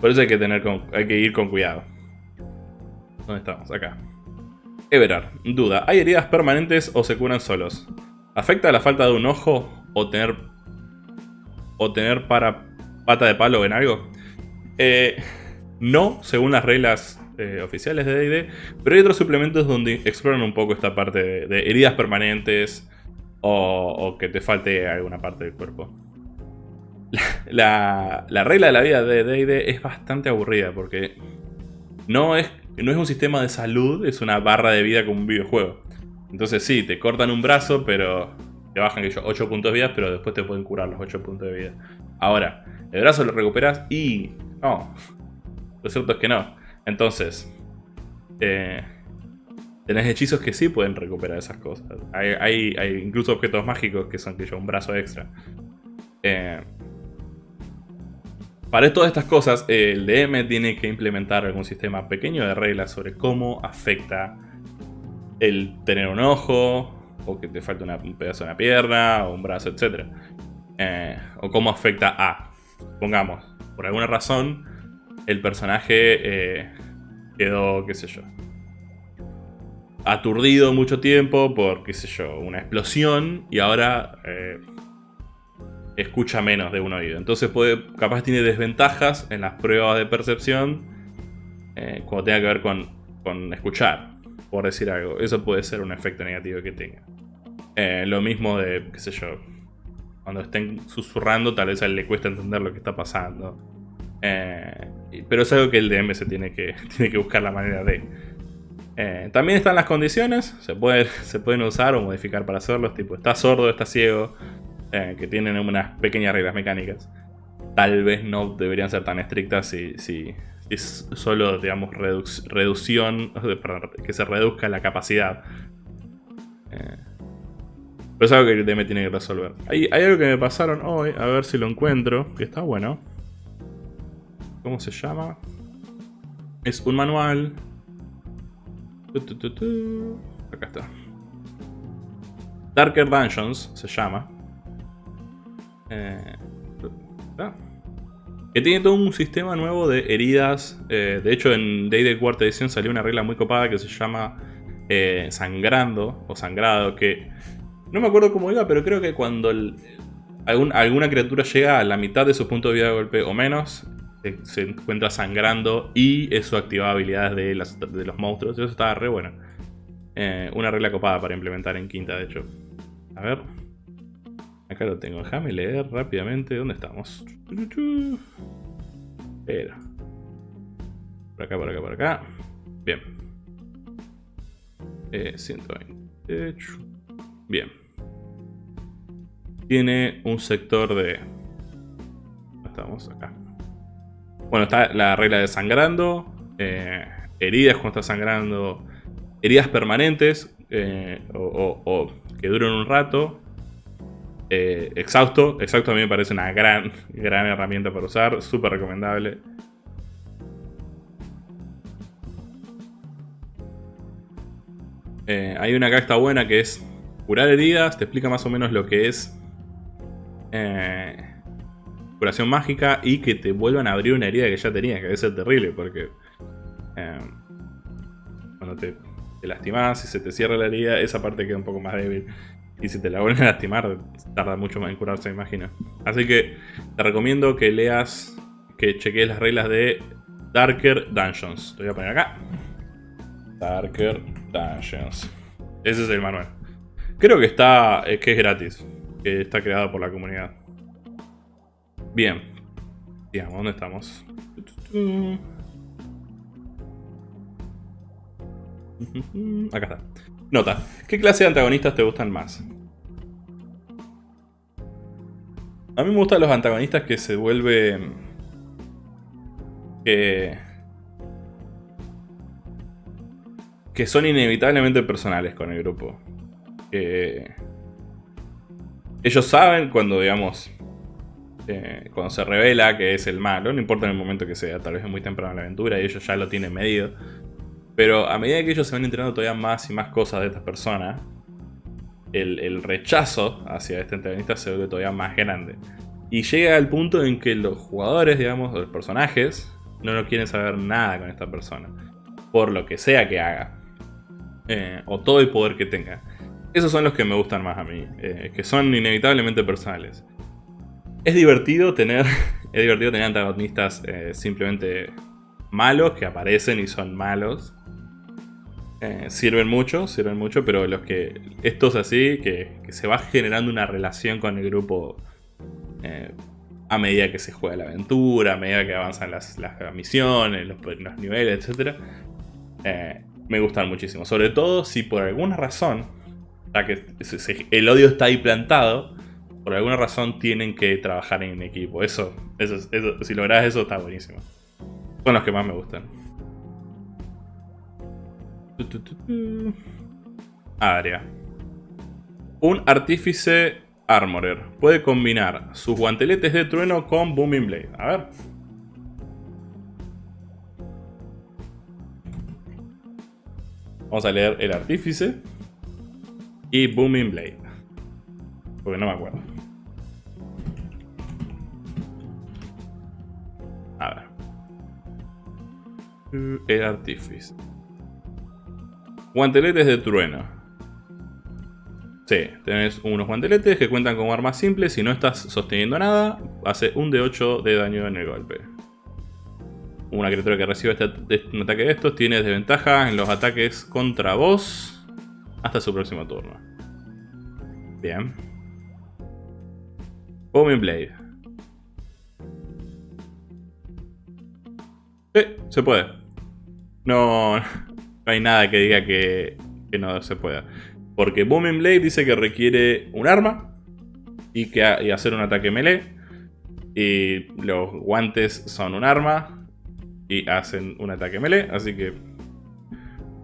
Por eso hay que, tener hay que ir con cuidado. ¿Dónde estamos? Acá. Everard. Duda. ¿Hay heridas permanentes o se curan solos? ¿Afecta la falta de un ojo o tener... o tener para pata de palo en algo? No, según las reglas oficiales de D&D, pero hay otros suplementos donde exploran un poco esta parte de, heridas permanentes o, que te falte alguna parte del cuerpo. La, regla de la vida de D&D es bastante aburrida porque no es, no es un sistema de salud, es una barra de vida como un videojuego. Entonces sí, te cortan un brazo, pero te bajan que yo 8 puntos de vida, pero después te pueden curar los 8 puntos de vida. Ahora, el brazo lo recuperas y... No, lo cierto es que no. Entonces, eh, tenés hechizos que sí pueden recuperar esas cosas. Hay, incluso objetos mágicos que son que yo un brazo extra. Eh, para todas estas cosas, el DM tiene que implementar algún sistema pequeño de reglas sobre cómo afecta el tener un ojo, o que te falta un pedazo de una pierna, o un brazo, etc. Eh, o cómo afecta a, pongamos, por alguna razón, el personaje eh, quedó, qué sé yo, aturdido mucho tiempo por, qué sé yo, una explosión y ahora eh, escucha menos de un oído. Entonces puede, capaz tiene desventajas en las pruebas de percepción eh, cuando tenga que ver con, con, escuchar, por decir algo. Eso puede ser un efecto negativo que tenga. lo mismo de, qué sé yo, cuando estén susurrando tal vez a él le cuesta entender lo que está pasando. Eh, pero es algo que el DM se tiene que, tiene que buscar la manera de. Eh, también están las condiciones, se, puede, se pueden usar o modificar para hacerlos, tipo está sordo, está ciego, eh, que tienen unas pequeñas reglas mecánicas. Tal vez no deberían ser tan estrictas si, si, es solo, digamos, reducción, que se reduzca la capacidad. pero es algo que el DM tiene que resolver. Hay, hay algo que me pasaron hoy, a ver si lo encuentro, que está bueno. ¿Cómo se llama? Es un manual. Acá está. Darker Dungeons se llama. Eh, que tiene todo un sistema nuevo de heridas. Eh, de hecho, en Day de cuarta edición salió una regla muy copada que se llama eh, sangrando o sangrado. Que no me acuerdo cómo iba, pero creo que cuando alguna criatura llega a la mitad de su punto de vida de golpe o menos, se encuentra sangrando y eso activaba habilidades de, los monstruos. Eso estaba re bueno. Eh, una regla copada para implementar en quinta, de hecho. A ver. Acá lo tengo. Déjame leer rápidamente. ¿Dónde estamos? Espera. Por acá, por acá, por acá. Bien. Eh, 120. Bien. Tiene un sector de... Estamos acá. Bueno, está la regla de sangrando, eh, heridas cuando está sangrando, heridas permanentes eh, o, que duren un rato. Eh, exhausto, exhausto a mí me parece una gran, gran herramienta para usar, súper recomendable. hay una acá que está buena que es curar heridas, te explica más o menos lo que es curación mágica y que te vuelvan a abrir una herida que ya tenías, que debe ser terrible porque eh, cuando te, te lastimas y se te cierra la herida, esa parte queda un poco más débil. Y si te la vuelven a lastimar, tarda mucho más en curarse, me imagino. Así que te recomiendo que leas, que cheques las reglas de Darker Dungeons. Te voy a poner acá. Darker Dungeons. Ese es el manual. Creo que está, eh, que es gratis. Que está creado por la comunidad. Bien. Digamos, ¿dónde estamos? Acá está. Nota. ¿Qué clase de antagonistas te gustan más? A mí me gustan los antagonistas que se vuelven... Que... Que son inevitablemente personales con el grupo. Que... Ellos saben cuando, digamos... Eh, cuando se revela que es el malo, no importa en el momento que sea, tal vez es muy temprano en la aventura y ellos ya lo tienen medido. Pero a medida que ellos se van enterando todavía más y más cosas de estas personas, el, rechazo hacia este antagonista se vuelve todavía más grande. Y llega al punto en que los jugadores, digamos, los personajes, no, no quieren saber nada con esta persona. Por lo que sea que haga. Eh, o todo el poder que tenga. Esos son los que me gustan más a mí. Eh, que son inevitablemente personales. Es divertido tener, es divertido tener antagonistas eh, simplemente malos que aparecen y son malos. Eh, sirven mucho, sirven mucho, pero los que. Estos así, que, se va generando una relación con el grupo eh, a medida que se juega la aventura, a medida que avanzan las, misiones, los, niveles, etc. Me gustan muchísimo. Sobre todo si por alguna razón, ya que el odio está ahí plantado, por alguna razón tienen que trabajar en equipo. Eso, eso, eso si logras eso, está buenísimo. Son los que más me gustan. Área. Un artífice armorer. Puede combinar sus guanteletes de trueno con Booming Blade. A ver. Vamos a leer el artífice. Y Booming Blade. Porque no me acuerdo. El artífice. Guanteletes de trueno. Sí, tenés unos guanteletes que cuentan como armas simples. Si no estás sosteniendo nada, hace un de 8 de daño en el golpe. Una criatura que recibe este, un ataque de estos tiene desventaja en los ataques contra vos hasta su próximo turno. Bien. Booming Blade. Sí, se puede. No, no hay nada que diga que, no se pueda. Porque Booming Blade dice que requiere un arma y, que, hacer un ataque melee. Y los guantes son un arma y hacen un ataque melee. Así que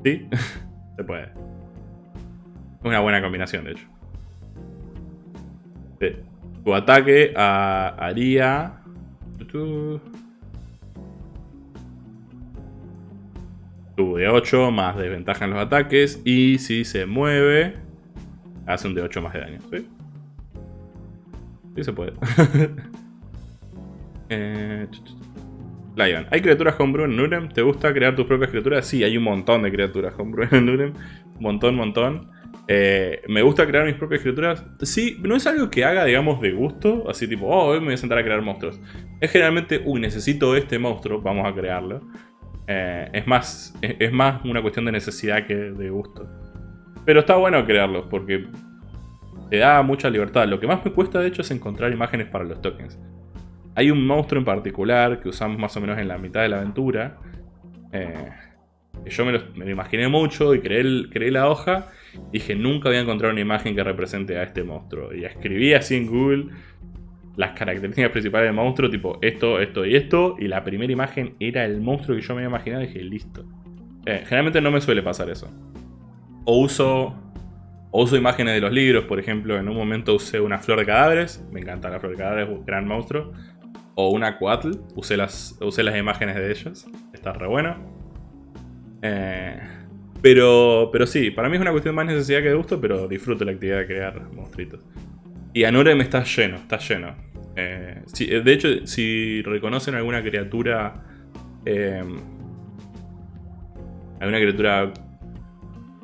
sí, se puede. Una buena combinación, de hecho. Tu ataque haría... de 8 más desventaja en los ataques. Y si se mueve, hace un de 8 más de daño. Sí se puede. eh, Lion. ¿Hay criaturas homebrew en Nurem? ¿Te gusta crear tus propias criaturas? Sí, hay un montón de criaturas homebrew en Nurem. Montón, montón. Eh, me gusta crear mis propias criaturas. Sí, no es algo que haga, digamos, de gusto. Así tipo, oh, hoy me voy a sentar a crear monstruos. Es generalmente, uy, necesito este monstruo, vamos a crearlo. Eh, es, más, es, más una cuestión de necesidad que de gusto. Pero está bueno crearlos porque te da mucha libertad. Lo que más me cuesta de hecho es encontrar imágenes para los tokens. Hay un monstruo en particular que usamos más o menos en la mitad de la aventura. Eh, yo me lo, imaginé mucho y creé, creé la hoja. Dije, nunca voy a encontrar una imagen que represente a este monstruo. Y escribí así en Google las características principales del monstruo, tipo esto, esto y esto, y la primera imagen era el monstruo que yo me había imaginado y dije, listo. Eh, generalmente no me suele pasar eso. O uso, o uso imágenes de los libros, por ejemplo, en un momento usé una flor de cadáveres, me encanta la flor de cadáveres, gran monstruo. O una Coatl, usé las, usé las imágenes de ellos, está re bueno. Eh, pero, pero sí, para mí es una cuestión más necesidad que de gusto, pero disfruto la actividad de crear monstruitos. Y Anurem está lleno, está lleno. Eh, eh, de hecho, si reconocen alguna criatura... Eh, alguna criatura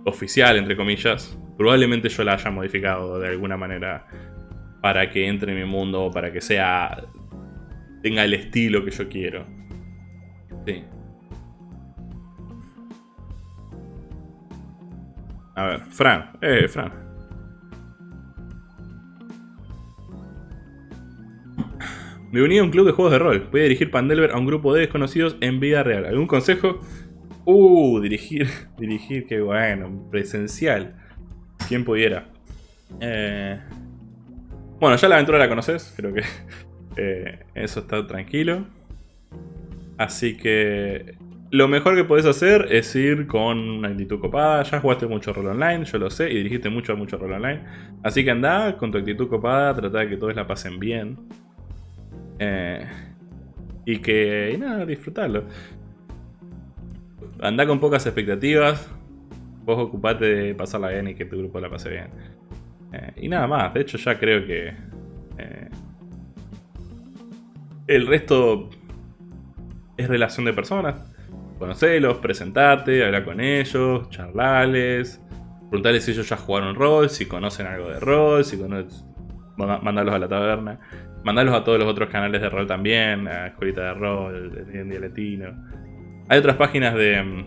oficial, entre comillas, probablemente yo la haya modificado de alguna manera para que entre en mi mundo, para que sea... tenga el estilo que yo quiero. Sí. A ver, Fran. Eh, Fran. Me uní a un club de juegos de rol. Voy a dirigir Pandelver a un grupo de desconocidos en vida real. ¿Algún consejo? Uh, dirigir. Dirigir, qué bueno. Presencial. ¿Quién pudiera? Eh, Bueno, ya la aventura la conoces, creo que eh, eso está tranquilo. Así que lo mejor que podés hacer es ir con una actitud copada. Ya jugaste mucho rol online, yo lo sé, y dirigiste mucho a mucho rol online. Así que anda con tu actitud copada, trata de que todos la pasen bien. Eh, y que, y nada, disfrutarlo. Anda con pocas expectativas. Vos ocupate de pasarla bien y que tu grupo la pase bien. Eh, y nada más, de hecho ya creo que... Eh, el resto es relación de personas. Conocelos, presentate, habla con ellos, charlales, preguntarles si ellos ya jugaron rol, si conocen algo de rol, si conocen... Mandarlos a la taberna. Mandarlos a todos los otros canales de rol también, a Escuelita de Rol, Día Latino. Hay otras páginas de,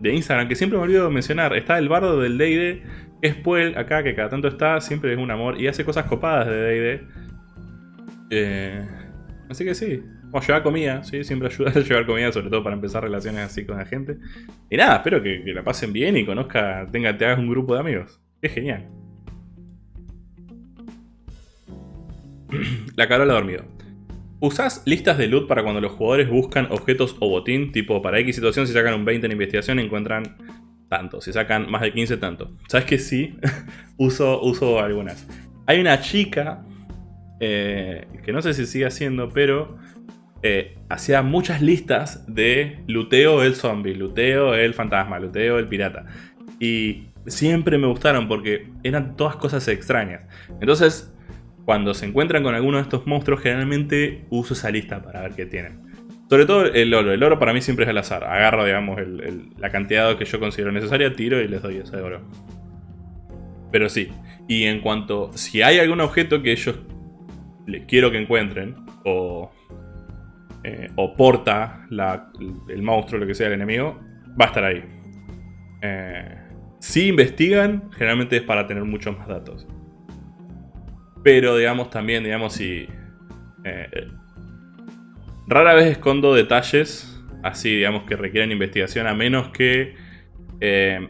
de Instagram que siempre me olvido mencionar. Está el bardo del D&D, que es Puel, acá, que cada tanto está, siempre es un amor y hace cosas copadas de D&D. Eh, así que sí. O llevar comida, ¿sí? Siempre ayuda a llevar comida, sobre todo para empezar relaciones así con la gente. Y nada, espero que, la pasen bien y conozca, tenga, te hagas un grupo de amigos. Es genial. la Carola dormido. ¿Usás listas de loot para cuando los jugadores buscan objetos o botín? Tipo, para X situación, si sacan un 20 en investigación, encuentran tanto. Si sacan más de 15, tanto. ¿Sabes que sí? uso, uso algunas. Hay una chica, eh, que no sé si sigue haciendo, pero eh, hacía muchas listas de luteo el zombie, luteo el fantasma, luteo el pirata. Y siempre me gustaron porque eran todas cosas extrañas. Entonces, cuando se encuentran con alguno de estos monstruos, generalmente uso esa lista para ver qué tienen. Sobre todo el oro. El oro para mí siempre es al azar. Agarro, digamos, la cantidad que yo considero necesaria, tiro y les doy ese oro. Pero sí. Y en cuanto... Si hay algún objeto que ellos quiero que encuentren, o, eh, o porta el monstruo, lo que sea el enemigo, va a estar ahí. Eh, si investigan, generalmente es para tener muchos más datos. Pero, digamos, también, digamos, si... Eh, rara vez escondo detalles así, digamos, que requieren investigación, a menos que eh,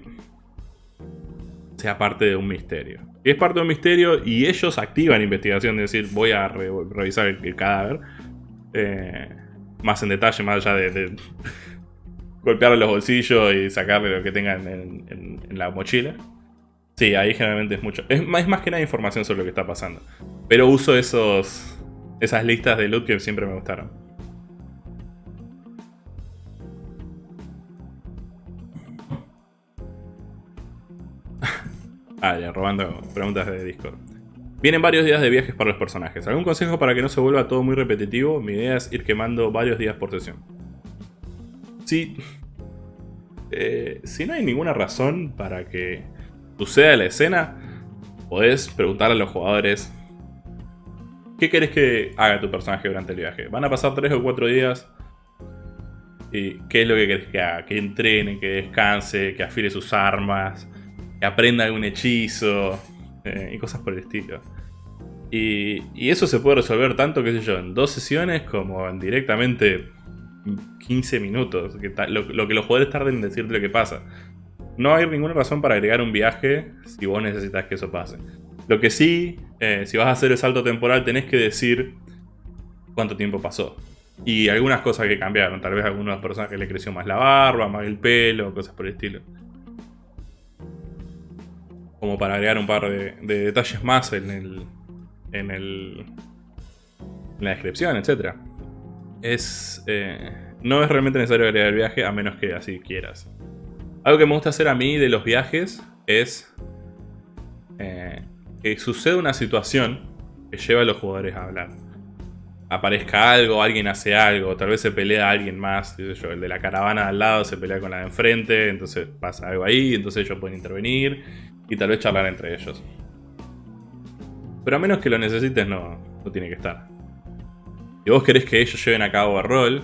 sea parte de un misterio. Si es parte de un misterio y ellos activan investigación, es decir, voy a revisar el, cadáver, eh, más en detalle, más allá de, golpearle los bolsillos y sacarle lo que tengan en la mochila. Sí, ahí generalmente es mucho. Es más, que nada información sobre lo que está pasando. Pero uso esos esas listas de loot que siempre me gustaron. ah, ya, robando preguntas de Discord. Vienen varios días de viajes para los personajes. ¿Algún consejo para que no se vuelva todo muy repetitivo? Mi idea es ir quemando varios días por sesión. Sí. Eh, si no hay ninguna razón para que suceda la escena, podés preguntarle a los jugadores ¿Qué querés que haga tu personaje durante el viaje? ¿Van a pasar 3 o 4 días? ¿Y qué es lo que querés que haga? Que entrene, que descanse, que afile sus armas, que aprenda algún hechizo eh, y cosas por el estilo. Y, eso se puede resolver tanto, qué sé yo, en dos sesiones como en directamente 15 minutos. lo, que los jugadores tarden en decirte lo que pasa. No hay ninguna razón para agregar un viaje si vos necesitas que eso pase. Lo que sí, eh, si vas a hacer el salto temporal, tenés que decir cuánto tiempo pasó. Y algunas cosas que cambiaron. Tal vez a algunas personas que le creció más la barba, más el pelo, cosas por el estilo. Como para agregar un par de, detalles más en el, en el. en la descripción, etc. Es. Eh, no es realmente necesario agregar el viaje a menos que así quieras. Algo que me gusta hacer a mí de los viajes es eh, que suceda una situación que lleva a los jugadores a hablar. Aparezca algo, alguien hace algo, tal vez se pelea alguien más, el de la caravana al lado se pelea con la de enfrente, entonces pasa algo ahí, entonces ellos pueden intervenir y tal vez charlar entre ellos. Pero a menos que lo necesites, no, no tiene que estar. Si vos querés que ellos lleven a cabo el rol,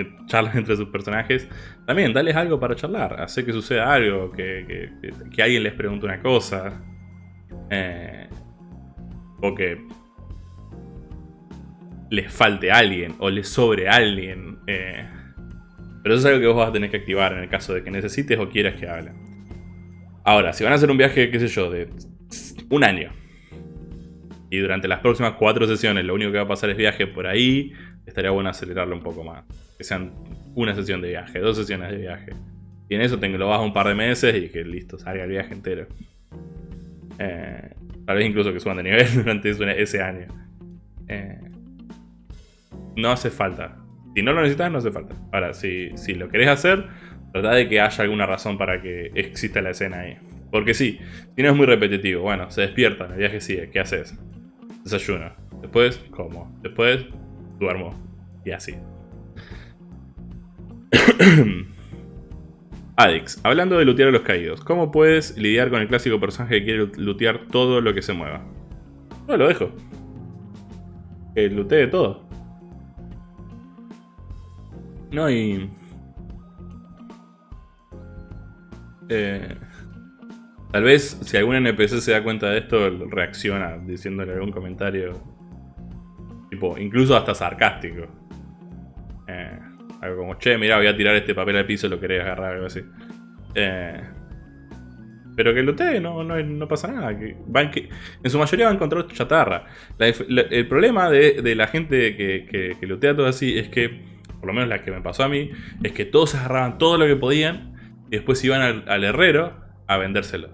ellos charlan entre sus personajes, también dales algo para charlar, hacer que suceda algo, que, alguien les pregunte una cosa, eh, o que les falte alguien, o les sobre alguien. Eh, pero eso es algo que vos vas a tener que activar en el caso de que necesites o quieras que hablen. Ahora, si van a hacer un viaje, qué sé yo, de un año, y durante las próximas cuatro sesiones lo único que va a pasar es viaje por ahí, estaría bueno acelerarlo un poco más. Que sean una sesión de viaje, dos sesiones de viaje. Y en eso tengo, lo bajo un par de meses y que listo, salga el viaje entero. Eh, tal vez incluso que suban de nivel durante ese año. Eh, no hace falta. Si no lo necesitas, no hace falta. Ahora, si, si lo querés hacer, trata de que haya alguna razón para que exista la escena ahí. Porque sí, si no es muy repetitivo. Bueno, se despierta, el viaje sigue. ¿Qué haces? Desayuno. Después, como. Después, duermo. Y así. Adix, hablando de lootear a los caídos, ¿cómo puedes lidiar con el clásico personaje que quiere lootear todo lo que se mueva? No, lo dejo. Que lootee todo. No hay... Eh, tal vez si algún NPC se da cuenta de esto, reacciona diciéndole algún comentario. Tipo, incluso hasta sarcástico. Eh, algo como, che, mira, voy a tirar este papel al piso, lo querés agarrar, algo así. Eh, pero que lutee, no, no, no pasa nada. Que en, su mayoría va a encontrar chatarra. el problema de, la gente que, que, que lutea todo así es que, por lo menos la que me pasó a mí, es que todos agarraban todo lo que podían y después iban al, herrero a vendérselo.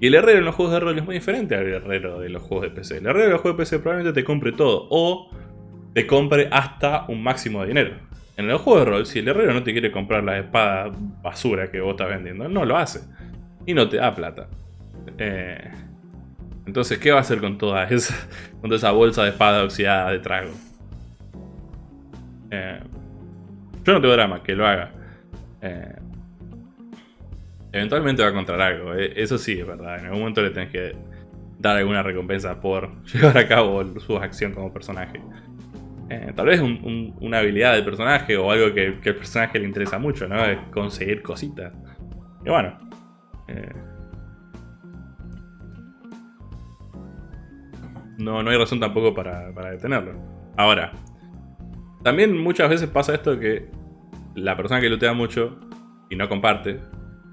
Y el herrero en los juegos de rol es muy diferente al herrero de los juegos de PC. El herrero de los juegos de PC probablemente te compre todo o te compre hasta un máximo de dinero. En el juego de rol, si el herrero no te quiere comprar la espada basura que vos estás vendiendo, no lo hace. Y no te da plata. Eh, entonces, ¿qué va a hacer con toda esa, con toda esa bolsa de espada oxidada de trago? Eh, yo no tengo drama, que lo haga. Eh, eventualmente va a encontrar algo, eso sí es verdad. En algún momento le tenés que dar alguna recompensa por llevar a cabo su acción como personaje. Eh, tal vez una habilidad del personaje o algo que, que, el personaje le interesa mucho, ¿no? Es conseguir cositas. Y bueno. Eh, no, no hay razón tampoco para, para detenerlo. Ahora, también muchas veces pasa esto que la persona que lootea mucho y no comparte,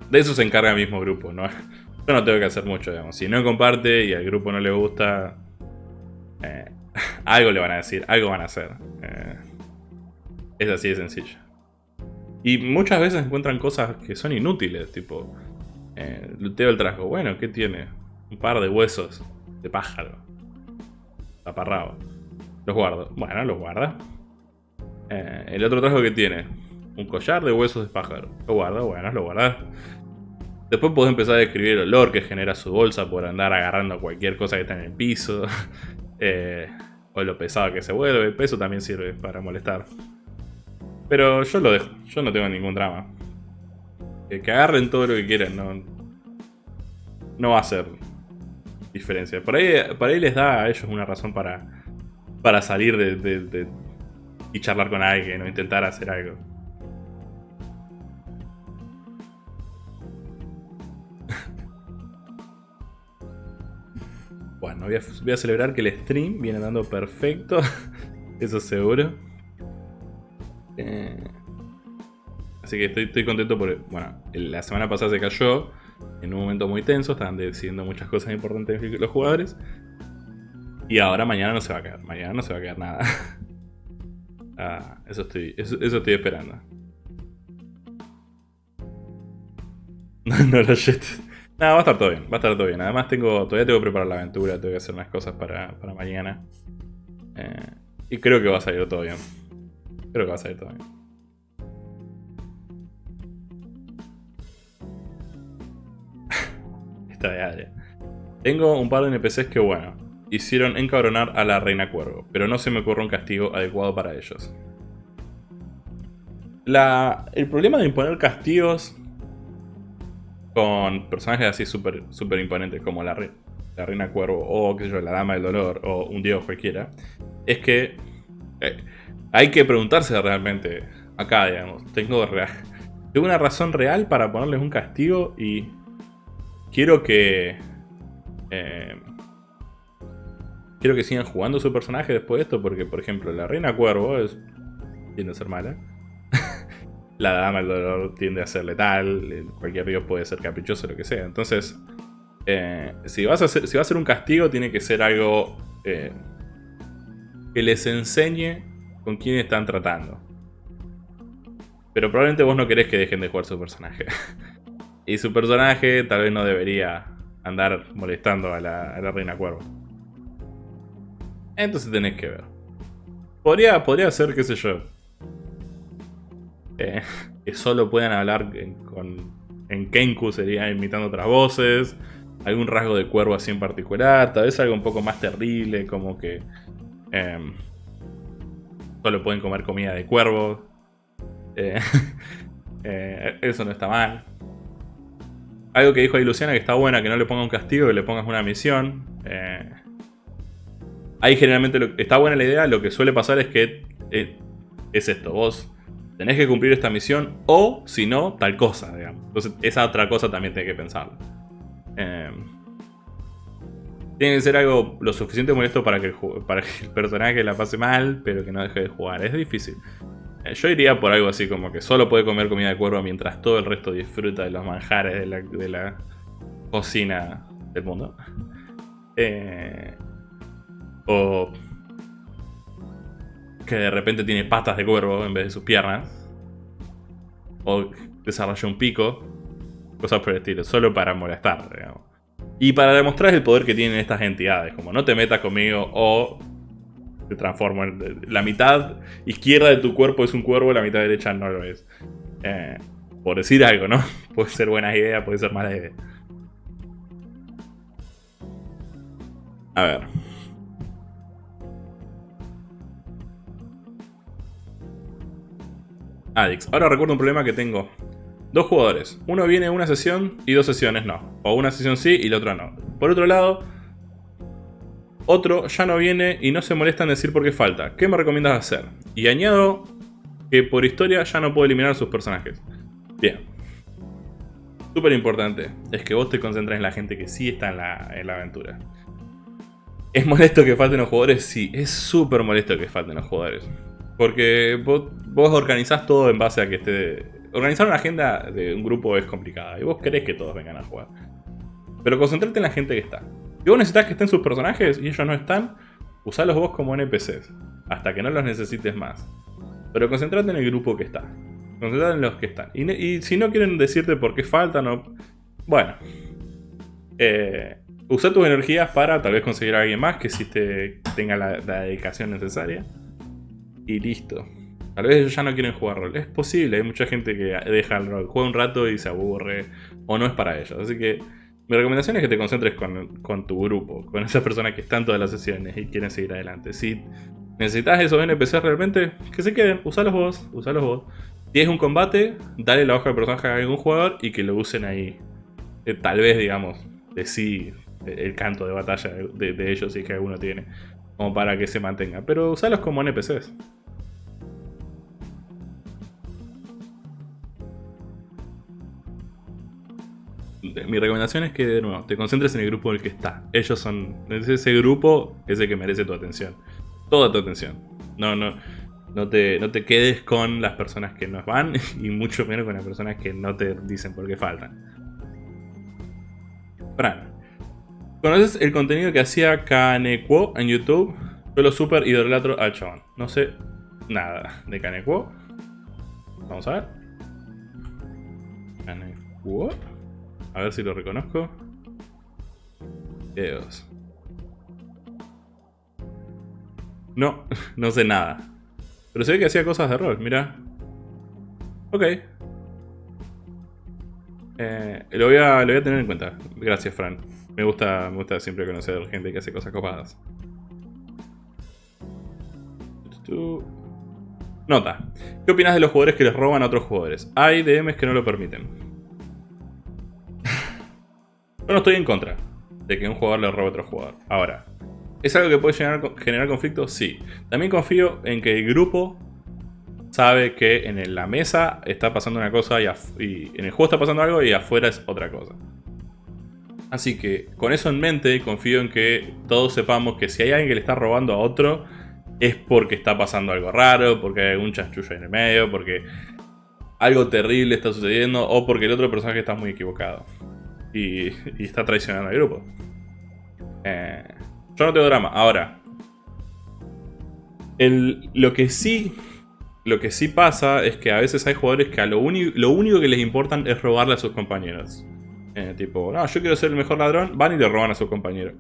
de eso se encarga el mismo grupo, ¿no? Yo no tengo que hacer mucho, digamos. Si no comparte y al grupo no le gusta, eh, algo le van a decir, algo van a hacer. Eh, es así de sencillo. Y muchas veces encuentran cosas que son inútiles, tipo... Eh, luteo el trasgo. Bueno, ¿qué tiene? Un par de huesos de pájaro. Taparrabo. Los guardo. Bueno, los guarda. Eh, el otro trasgo que tiene. Un collar de huesos de pájaro. Lo guardo, bueno, lo guarda. Después puedo empezar a describir el olor que genera su bolsa por andar agarrando cualquier cosa que está en el piso. Eh, o lo pesado que se vuelve. El peso también sirve para molestar. Pero yo lo dejo. Yo no tengo ningún drama. que agarren todo lo que quieran. No, no va a ser diferencia. Por ahí, ahí les da a ellos una razón para, para salir de, y charlar con alguien o intentar hacer algo. Bueno, voy a, celebrar que el stream viene dando perfecto. Eso seguro. Eh, así que estoy, contento porque, bueno, la semana pasada se cayó en un momento muy tenso, estaban decidiendo muchas cosas importantes los jugadores. Y ahora mañana no se va a caer, mañana no se va a caer nada. ah, eso estoy, eso, estoy esperando. no, no lo Nada, va a estar todo bien, va a estar todo bien. Además tengo, todavía tengo que preparar la aventura, tengo que hacer unas cosas para, mañana. Eh, y creo que va a salir todo bien. Creo que va a salir todo bien. Esta de Tengo un par de NPCs que, bueno, hicieron encabronar a la Reina Cuervo, pero no se me ocurre un castigo adecuado para ellos. La, el problema de imponer castigos con personajes así súper super imponentes como la, Reina Cuervo o qué yo, la Dama del Dolor o un dios cualquiera, es que eh, hay que preguntarse realmente acá, digamos, tengo, tengo una razón real para ponerles un castigo y quiero que... Eh, quiero que sigan jugando su personaje después de esto porque, por ejemplo, la Reina Cuervo es... a ser mala la dama del dolor tiende a ser letal, cualquier dios puede ser caprichoso, lo que sea. Entonces, eh, si, vas a si va a ser un castigo, tiene que ser algo eh, que les enseñe con quién están tratando. Pero probablemente vos no querés que dejen de jugar su personaje. y su personaje tal vez no debería andar molestando a la, reina cuervo. Entonces tenés que ver. Podría, podría ser, qué sé yo. Eh, que solo puedan hablar con, en Kenku, sería imitando otras voces. Algún rasgo de cuervo así en particular. Tal vez algo un poco más terrible, como que... Em, solo pueden comer comida de cuervo. Eh, eh, eso no está mal. Algo que dijo ahí Luciana que está buena, que no le ponga un castigo, que le pongas una misión. Ahí generalmente está buena la idea, lo que suele pasar es que es esto, vos tenés que cumplir esta misión o si no, tal cosa, digamos. Entonces esa otra cosa también tenés que pensarlo. Eh, tiene que ser algo lo suficiente molesto para que, el personaje la pase mal, pero que no deje de jugar. Es difícil. Eh, yo iría por algo así como que solo puede comer comida de cuervo mientras todo el resto disfruta de los manjares de la, cocina del mundo. Eh, o que de repente tiene patas de cuervo en vez de sus piernas. O desarrolla un pico. Cosas por el estilo, solo para molestar, digamos. Y para demostrar el poder que tienen estas entidades, como no te metas conmigo o se transforma. La mitad izquierda de tu cuerpo es un cuervo, la mitad derecha no lo es. Eh, por decir algo, ¿no? Puede ser buena idea, puede ser mala idea. A ver. Adix. Ahora recuerdo un problema que tengo. Dos jugadores. Uno viene una sesión y dos sesiones no. O una sesión sí y la otra no. Por otro lado, otro ya no viene y no se molesta en decir por qué falta. ¿Qué me recomiendas hacer? Y añado que por historia ya no puedo eliminar a sus personajes. Bien. Súper importante es que vos te concentres en la gente que sí está en la, aventura. ¿Es molesto que falten los jugadores? Sí, es súper molesto que falten los jugadores. Porque vos, vos, organizás todo en base a que esté... Organizar una agenda de un grupo es complicada y vos querés que todos vengan a jugar. Pero concentrate en la gente que está. Si vos necesitas que estén sus personajes y ellos no están, usalos vos como NPCs, hasta que no los necesites más. Pero concentrate en el grupo que está. Concentrate en los que están. Y, si no quieren decirte por qué faltan o... Bueno. Eh, usa tus energías para tal vez conseguir a alguien más que sí te tenga la, dedicación necesaria. Y listo. Tal vez ellos ya no quieren jugar rol. Es posible, hay mucha gente que deja el rol, juega un rato y se aburre. O no es para ellos. Así que mi recomendación es que te concentres con, tu grupo, con esas personas que están todas las sesiones y quieren seguir adelante. Si necesitas esos NPCs realmente, que se queden, usalos vos, usalos vos. Si es un combate, dale la hoja de personaje a algún jugador y que lo usen ahí. Eh, tal vez, digamos, de sí el canto de batalla de, de ellos si es que alguno tiene. Como para que se mantenga. Pero usalos como NPCs. Mi recomendación es que, de nuevo, te concentres en el grupo en el que está. Ellos son... Ese grupo es el que merece tu atención. Toda tu atención. No, no, no te, no te quedes con las personas que no van y mucho menos con las personas que no te dicen por qué faltan. Fran. ¿Conoces el contenido que hacía Kaneko en YouTube? Yo lo super idolatro al chabón. No sé nada de Kaneko. Vamos a ver. Kaneko. A ver si lo reconozco. Videos. No, no sé nada. Pero se ve que hacía cosas de rol, mira. Ok. Eh, lo, voy a, lo voy a tener en cuenta. Gracias, Fran. Me gusta, me gusta siempre conocer gente que hace cosas copadas. Nota. ¿Qué opinas de los jugadores que les roban a otros jugadores? Hay DMs que no lo permiten. Yo no estoy en contra de que un jugador le robe a otro jugador. Ahora, ¿es algo que puede generar, conflicto? Sí. También confío en que el grupo sabe que en la mesa está pasando una cosa y, en el juego está pasando algo y afuera es otra cosa. Así que con eso en mente confío en que todos sepamos que si hay alguien que le está robando a otro es porque está pasando algo raro, porque hay algún chanchullo en el medio, porque algo terrible está sucediendo o porque el otro personaje está muy equivocado y, está traicionando al grupo. Eh, Yo no tengo drama. Ahora, lo que sí lo que sí pasa es que a veces hay jugadores que a lo, único que les importan es robarle a sus compañeros. Eh, tipo, no, yo quiero ser el mejor ladrón, van y le roban a su compañero.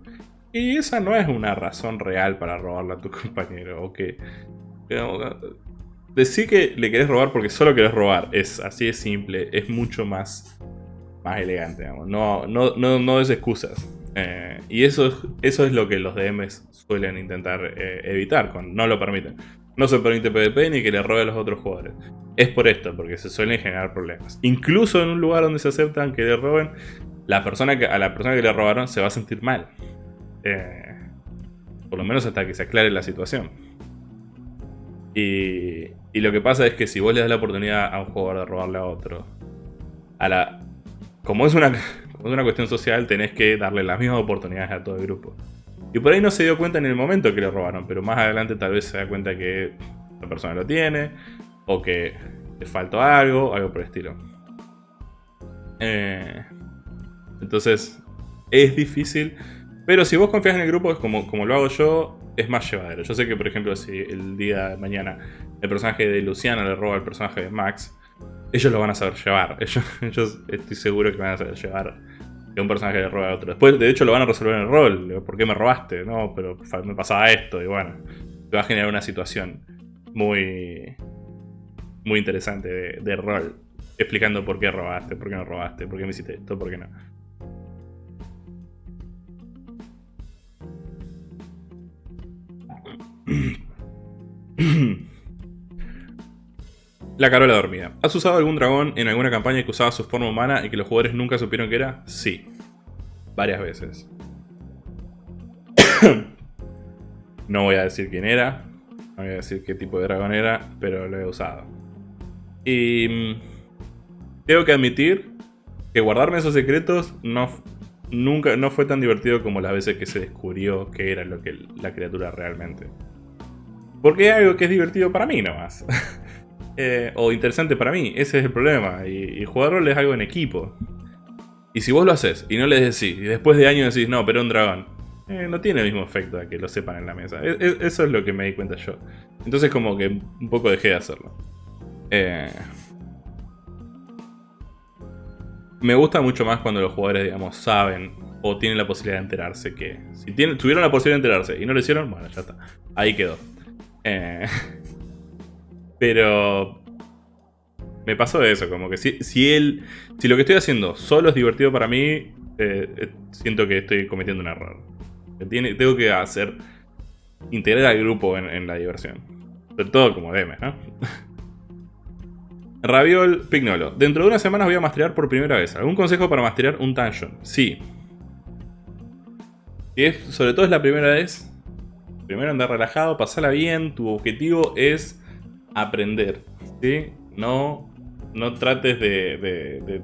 Y esa no es una razón real para robarle a tu compañero. O que. decir que le querés robar porque solo querés robar. Es así de simple. Es mucho más, más elegante. Digamos. No, no, no, no des excusas. Eh, y eso, eso es lo que los DMs suelen intentar eh, evitar, no lo permiten. No se permite PvP ni que le robe a los otros jugadores. Es por esto, porque se suelen generar problemas. Incluso en un lugar donde se aceptan que le roben, la persona que, a la persona que le robaron se va a sentir mal. Eh, por lo menos hasta que se aclare la situación. Y, y, lo que pasa es que si vos le das la oportunidad a un jugador de robarle a otro, a la, como, es una, cuestión social, tenés que darle las mismas oportunidades a todo el grupo. Y por ahí no se dio cuenta en el momento que le robaron, pero más adelante tal vez se da cuenta que la persona lo tiene, o que le faltó algo, algo por el estilo. Eh, entonces, es difícil, pero si vos confías en el grupo, es como, como lo hago yo, es más llevadero. Yo sé que, por ejemplo, si el día de mañana el personaje de Luciana le roba al personaje de Max, ellos lo van a saber llevar. Ellos, estoy seguro que van a saber llevar que un personaje le roba a otro. Después, de hecho, lo van a resolver en el rol. ¿Por qué me robaste? No, pero me pasaba esto. Y bueno, te va a generar una situación muy, muy interesante de, rol. Explicando por qué robaste, por qué no robaste, por qué me hiciste esto, por qué no. La Carola dormida. ¿Has usado algún dragón en alguna campaña que usaba su forma humana y que los jugadores nunca supieron que era? Sí. Varias veces. no voy a decir quién era. No voy a decir qué tipo de dragón era, pero lo he usado. Y... Mm, tengo que admitir que guardarme esos secretos no, nunca, no fue tan divertido como las veces que se descubrió que era lo que la criatura realmente. Porque es algo que es divertido para mí nomás. Eh, o interesante para mí. Ese es el problema. Y, y jugar rol es algo en equipo. Y si vos lo haces y no les decís, y después de años decís, no, pero un dragón, eh, no tiene el mismo efecto a que lo sepan en la mesa. E, e, eso es lo que me di cuenta yo. Entonces como que un poco dejé de hacerlo. Eh, me gusta mucho más cuando los jugadores, digamos, saben o tienen la posibilidad de enterarse que... Si tuvieron la posibilidad de enterarse y no lo hicieron, bueno, ya está. Ahí quedó. Eh, Pero me pasó eso, como que si, si él, si lo que estoy haciendo solo es divertido para mí, eh, eh, siento que estoy cometiendo un error. Tengo que hacer, integrar al grupo en, la diversión. Sobre todo como DM, ¿no? Raviol Pignolo. Dentro de unas semanas voy a masterear por primera vez. ¿Algún consejo para masterear un dungeon? Sí. Si es, sobre todo es la primera vez, primero andar relajado, pasarla bien. Tu objetivo es aprender, ¿sí? No, no trates de,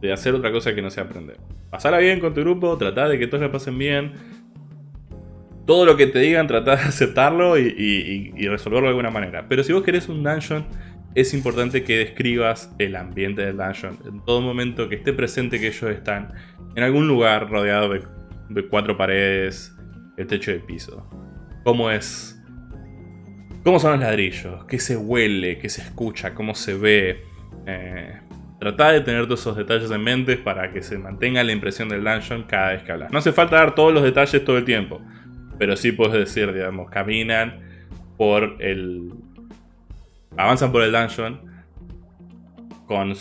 de, hacer otra cosa que no sea aprender. Pasala bien con tu grupo, trata de que todos la pasen bien. Todo lo que te digan, trata de aceptarlo y, resolverlo de alguna manera. Pero si vos querés un dungeon, es importante que describas el ambiente del dungeon. En todo momento que esté presente que ellos están en algún lugar rodeado de, de cuatro paredes, el techo de piso. Cómo es ¿Cómo son los ladrillos? ¿Qué se huele? ¿Qué se escucha? ¿Cómo se ve? Eh, Trata de tener todos esos detalles en mente para que se mantenga la impresión del dungeon cada vez que hablas. No hace falta dar todos los detalles todo el tiempo. Pero sí puedes decir, digamos, caminan por el... Avanzan por el dungeon con...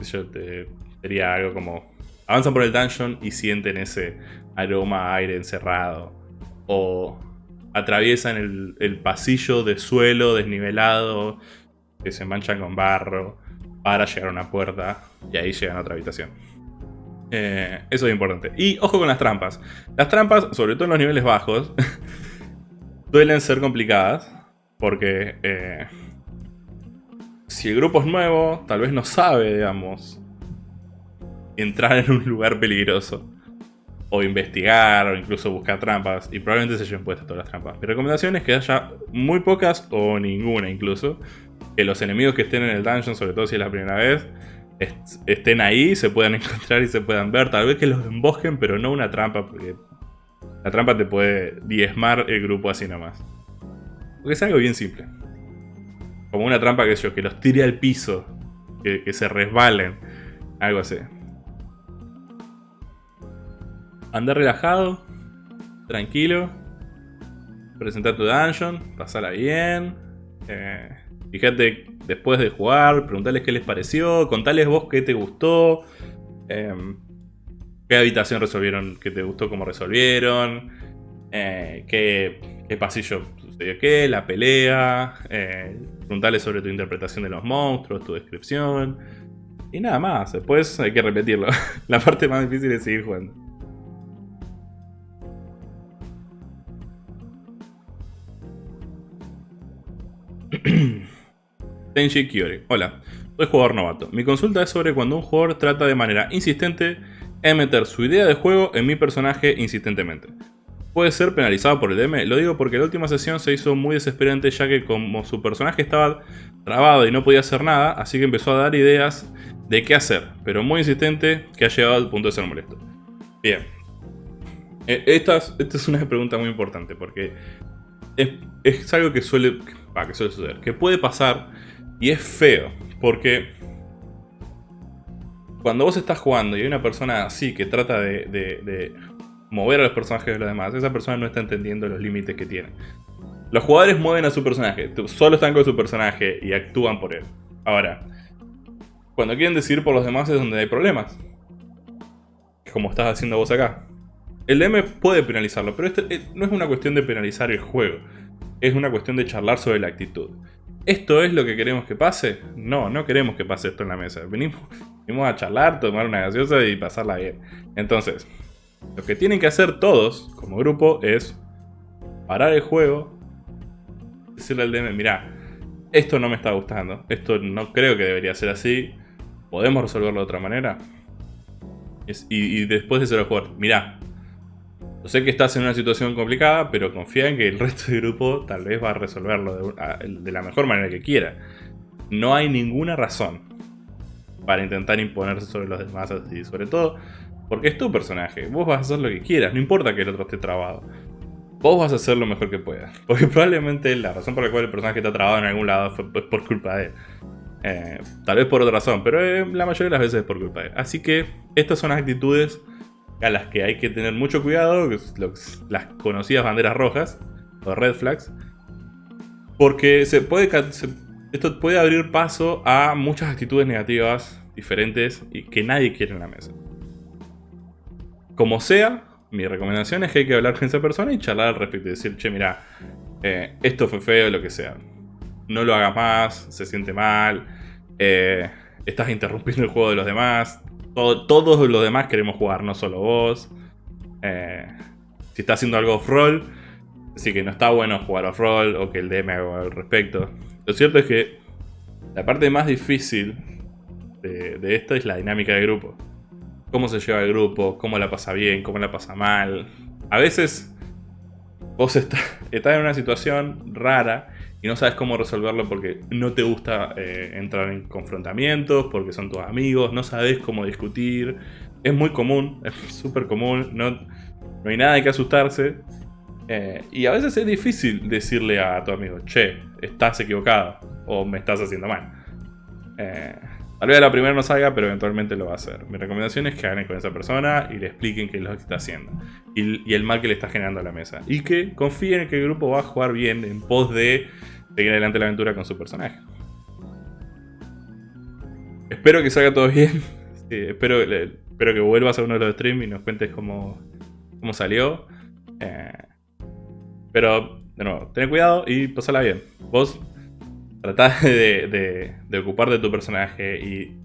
Yo te sería algo como... Avanzan por el dungeon y sienten ese aroma a aire encerrado. O atraviesan el, pasillo de suelo desnivelado, que se manchan con barro, para llegar a una puerta y ahí llegan a otra habitación. Eh, eso es importante. Y ojo con las trampas. Las trampas, sobre todo en los niveles bajos, suelen ser complicadas porque eh, si el grupo es nuevo, tal vez no sabe, digamos, entrar en un lugar peligroso o investigar, o incluso buscar trampas, y probablemente se hayan puesto todas las trampas. Mi recomendación es que haya muy pocas o ninguna incluso, que los enemigos que estén en el dungeon, sobre todo si es la primera vez, estén ahí, se puedan encontrar y se puedan ver, tal vez que los embosquen, pero no una trampa, porque La trampa te puede diezmar el grupo así nomás. Porque es algo bien simple. Como una trampa que yo, que los tire al piso. Que se resbalen. Algo así. Andar relajado. Tranquilo. Presentar tu dungeon. Pasarla bien. Eh, fíjate después de jugar. Preguntarles qué les pareció. Contarles vos qué te gustó. Em, qué habitación resolvieron, qué te gustó, cómo resolvieron. Eh, qué, qué, pasillo sucedió qué, la pelea. Eh, preguntarles sobre tu interpretación de los monstruos, tu descripción. Y nada más, después hay que repetirlo. la parte más difícil es seguir jugando. Tenji Kiori. Hola, soy jugador novato. Mi consulta es sobre cuando un jugador trata de manera insistente en meter su idea de juego en mi personaje insistentemente. Puede ser penalizado por el DM, lo digo porque la última sesión se hizo muy desesperante ya que como su personaje estaba trabado y no podía hacer nada, así que empezó a dar ideas de qué hacer, pero muy insistente que ha llegado al punto de ser molesto. Bien. E, esta, es una pregunta muy importante porque es algo que suele, que suele suceder, que puede pasar y es feo, porque cuando vos estás jugando y hay una persona así que trata de, mover a los personajes de los demás, esa persona no está entendiendo los límites que tiene. Los jugadores mueven a su personaje, solo están con su personaje y actúan por él. Ahora, cuando quieren decidir por los demás es donde hay problemas. Como estás haciendo vos acá. El DM puede penalizarlo, pero este, eh, no es una cuestión de penalizar el juego. Es una cuestión de charlar sobre la actitud. ¿Esto es lo que queremos que pase? No, no queremos que pase esto en la mesa. Venimos, venimos a charlar, tomar una gaseosa y pasarla bien. Entonces, lo que tienen que hacer todos, como grupo, es parar el juego, decirle al DM, mira, esto no me está gustando, esto no creo que debería ser así, podemos resolverlo de otra manera. Y, y después decirle al jugador, mira, sé que estás en una situación complicada, pero confía en que el resto del grupo tal vez va a resolverlo de, la mejor manera que quiera. No hay ninguna razón para intentar imponerse sobre los demás así, sobre todo porque es tu personaje. Vos vas a hacer lo que quieras, no importa que el otro esté trabado. Vos vas a hacer lo mejor que puedas. Porque probablemente la razón por la cual el personaje está trabado en algún lado fue por culpa de él. Eh, tal vez por otra razón, pero eh, la mayoría de las veces es por culpa de él. Así que estas son actitudes a las que hay que tener mucho cuidado, las conocidas banderas rojas, o red flags, porque se puede, esto puede abrir paso a muchas actitudes negativas diferentes y que nadie quiere en la mesa. Como sea, mi recomendación es que hay que hablar con esa persona y charlar al respecto y decir, che, mira, eh, esto fue feo, lo que sea. No lo hagas más, se siente mal, eh, estás interrumpiendo el juego de los demás, todos los demás queremos jugar, no solo vos. Eh, si está haciendo algo off-roll, así que no está bueno jugar off-roll o que el DM haga al respecto. Lo cierto es que la parte más difícil de, esto es la dinámica de grupo. Cómo se lleva el grupo, cómo la pasa bien, cómo la pasa mal. A veces vos estás en una situación rara no sabes cómo resolverlo porque no te gusta eh, entrar en confrontamientos, porque son tus amigos, no sabes cómo discutir. Es muy común, es súper común, no, no hay nada de que asustarse. Eh, y a veces es difícil decirle a tu amigo, che, estás equivocado o me estás haciendo mal. Eh, tal vez la primera no salga, pero eventualmente lo va a hacer. Mi recomendación es que hagan con esa persona y le expliquen qué es lo que está haciendo. Y, y, el mal que le está generando a la mesa. Y que confíen en que el grupo va a jugar bien en pos de seguir adelante la aventura con su personaje. Espero que salga todo bien. espero, espero que vuelvas a uno de los streams y nos cuentes cómo, cómo salió. Eh, pero, de nuevo, ten cuidado y pasala bien. Vos tratá de, de, ocupar de tu personaje y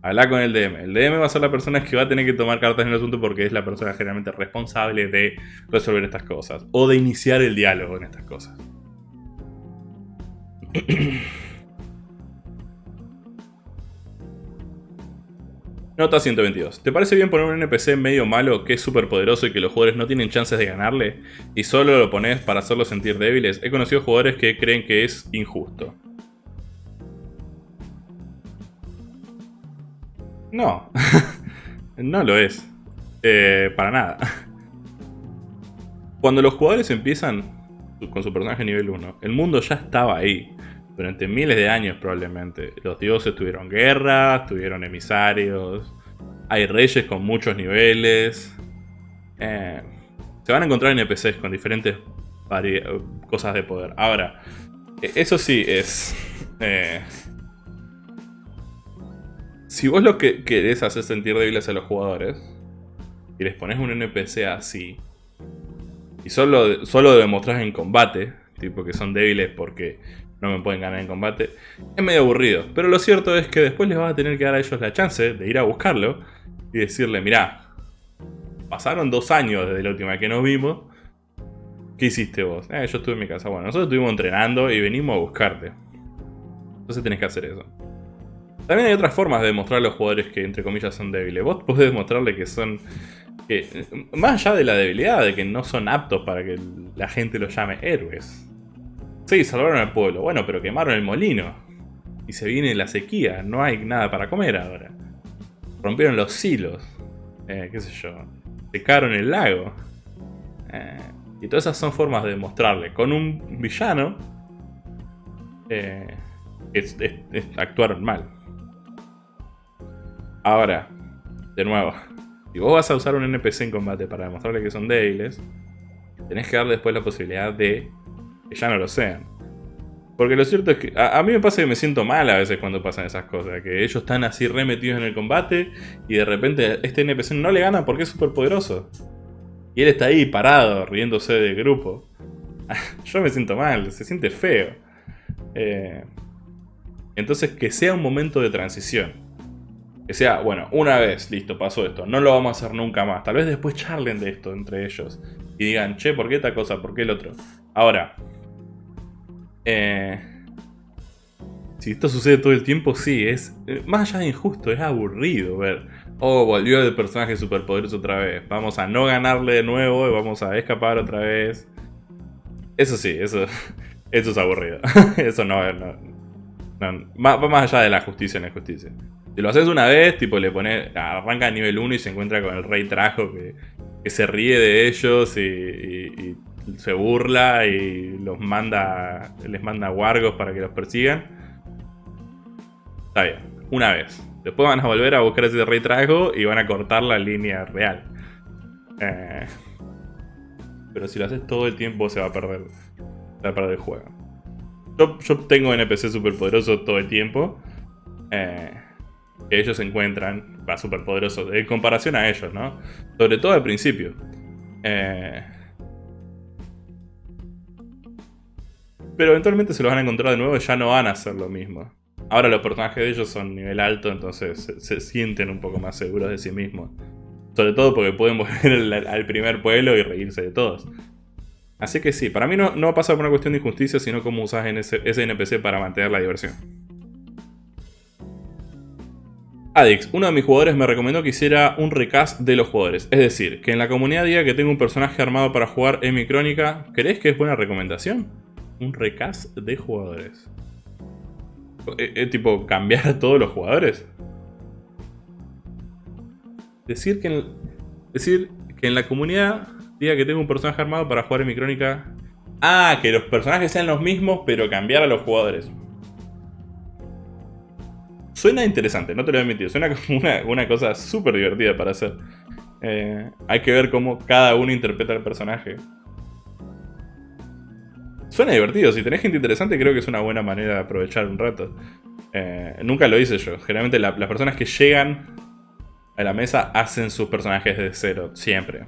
hablar con el DM. El DM va a ser la persona que va a tener que tomar cartas en el asunto porque es la persona generalmente responsable de resolver estas cosas o de iniciar el diálogo en estas cosas. Nota 122. ¿Te parece bien poner un NPC medio malo que es súper poderoso y que los jugadores no tienen chances de ganarle? Y solo lo pones para hacerlos sentir débiles. He conocido jugadores que creen que es injusto. No. no lo es. Eh, para nada. Cuando los jugadores empiezan con su personaje nivel 1, el mundo ya estaba ahí. Durante miles de años probablemente. Los dioses tuvieron guerras, tuvieron emisarios. Hay reyes con muchos niveles. Eh, se van a encontrar NPCs con diferentes cosas de poder. Ahora, e-, eso sí es... Eh, si vos lo que querés hacer sentir débiles a los jugadores y les pones un NPC así y solo, solo lo demostrás en combate, tipo que son débiles porque no me pueden ganar en combate, es medio aburrido. Pero lo cierto es que después les vas a tener que dar a ellos la chance de ir a buscarlo y decirle, mirá, pasaron dos años desde la última que nos vimos, ¿qué hiciste vos? Eh, yo estuve en mi casa. Bueno, nosotros estuvimos entrenando y venimos a buscarte. Entonces tenés que hacer eso. También hay otras formas de demostrar a los jugadores que, entre comillas, son débiles. Vos podés demostrarle que son... Que, más allá de la debilidad, de que no son aptos para que la gente los llame héroes. Sí, salvaron al pueblo. Bueno, pero quemaron el molino. Y se viene la sequía. No hay nada para comer ahora. Rompieron los silos. Eh, qué sé yo. Secaron el lago. Eh, y todas esas son formas de demostrarle. Con un villano. Eh, es, actuar mal. Ahora, de nuevo. Si vos vas a usar un NPC en combate para demostrarle que son débiles, tenés que darle después la posibilidad de ya no lo sean. Porque lo cierto es que a, mí me pasa que me siento mal a veces cuando pasan esas cosas. Que ellos están así remetidos en el combate y de repente este NPC no le gana porque es súper poderoso. Y él está ahí parado, riéndose del grupo. Yo me siento mal, se siente feo. Eh, entonces que sea un momento de transición. Que sea, bueno, una vez, listo, pasó esto. No lo vamos a hacer nunca más. Tal vez después charlen de esto entre ellos. Y digan, che, ¿por qué esta cosa? ¿Por qué el otro? Ahora, eh, si esto sucede todo el tiempo, sí, es eh, más allá de injusto, es aburrido ver. Oh, volvió el personaje superpoderoso otra vez. Vamos a no ganarle de nuevo y vamos a escapar otra vez. Eso sí, eso, eso es aburrido. eso no, no, va más allá de la justicia en la justicia. Si lo haces una vez, tipo le pones, arranca a nivel 1 y se encuentra con el rey trajo que, se ríe de ellos y se burla y los manda, les manda wargos para que los persigan. Está bien, una vez. Después van a volver a buscar ese rey trago y van a cortar la línea real. Eh, pero si lo haces todo el tiempo se va a perder, se va a perder el juego. Yo, yo tengo NPC poderoso todo el tiempo. Eh, que ellos encuentran, va poderoso en comparación a ellos, ¿no? Sobre todo al principio. Eh, Pero eventualmente se los van a encontrar de nuevo y ya no van a hacer lo mismo. Ahora los personajes de ellos son nivel alto, entonces se, sienten un poco más seguros de sí mismos. Sobre todo porque pueden volver al, primer pueblo y reírse de todos. Así que sí, para mí no, no pasa por una cuestión de injusticia, sino cómo usas ese, ese NPC para mantener la diversión. Adix, uno de mis jugadores me recomendó que hiciera un recast de los jugadores. Es decir, que en la comunidad diga que tengo un personaje armado para jugar en mi crónica. ¿Crees que es buena recomendación? Un recast de jugadores. ¿Es, eh, tipo cambiar a todos los jugadores? Decir que, en, decir que en la comunidad diga que tengo un personaje armado para jugar en mi crónica. Ah, que los personajes sean los mismos, pero cambiar a los jugadores. Suena interesante, no te lo a mentir. Suena como una, cosa súper divertida para hacer. Eh, hay que ver cómo cada uno interpreta el personaje. Suena divertido, si tenés gente interesante creo que es una buena manera de aprovechar un rato. Eh, nunca lo hice yo. Generalmente las personas que llegan a la mesa hacen sus personajes de cero, siempre.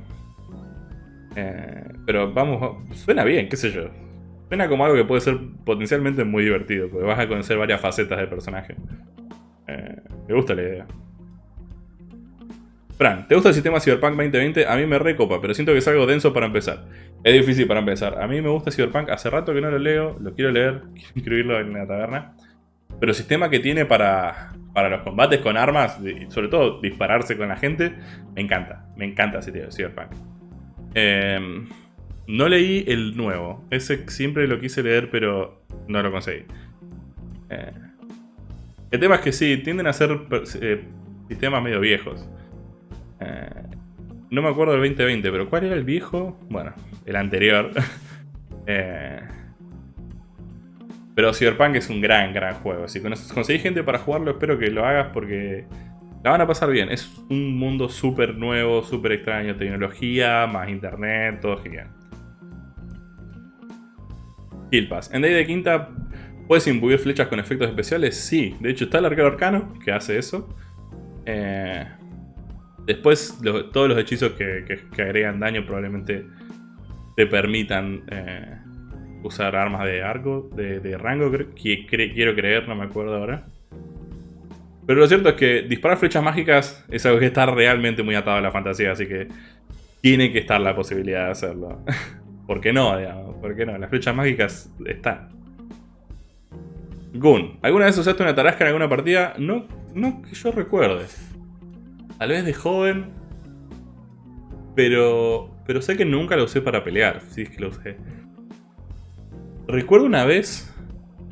Eh, pero vamos, suena bien, qué sé yo. Suena como algo que puede ser potencialmente muy divertido, porque vas a conocer varias facetas del personaje. Eh, me gusta la idea. Fran, ¿te gusta el sistema Cyberpunk 2020? A mí me recopa, pero siento que es algo denso para empezar. Es difícil para empezar. A mí me gusta Cyberpunk, hace rato que no lo leo, lo quiero leer, quiero incluirlo en la taberna. Pero el sistema que tiene para, para los combates con armas, y sobre todo dispararse con la gente, me encanta. Me encanta ese de Cyberpunk. Em, no leí el nuevo. Ese siempre lo quise leer, pero no lo conseguí. Eh, el tema es que sí, tienden a ser eh, sistemas medio viejos. Eh, No me acuerdo del 2020, pero ¿cuál era el viejo? Bueno, el anterior. eh, pero Cyberpunk es un gran, gran juego. Si conseguís gente para jugarlo, espero que lo hagas porque la van a pasar bien. Es un mundo súper nuevo, súper extraño. Tecnología, más internet, todo genial. Kill Pass. En Day de Quinta, ¿puedes imbuir flechas con efectos especiales? Sí. De hecho, está el arquero arcano que hace eso. Eh, después, todos los hechizos que, agregan daño probablemente te permitan... Eh, usar armas de arco, de, rango, que, quiero creer, no me acuerdo ahora. Pero lo cierto es que disparar flechas mágicas es algo que está realmente muy atado a la fantasía, así que tiene que estar la posibilidad de hacerlo. ¿Por qué no, digamos? ¿Por qué no? Las flechas mágicas están. Gun. ¿Alguna vez usaste una tarasca en alguna partida? No, no que yo recuerde. Tal vez de joven. Pero, pero sé que nunca lo usé para pelear, si es que lo usé. Recuerdo una vez,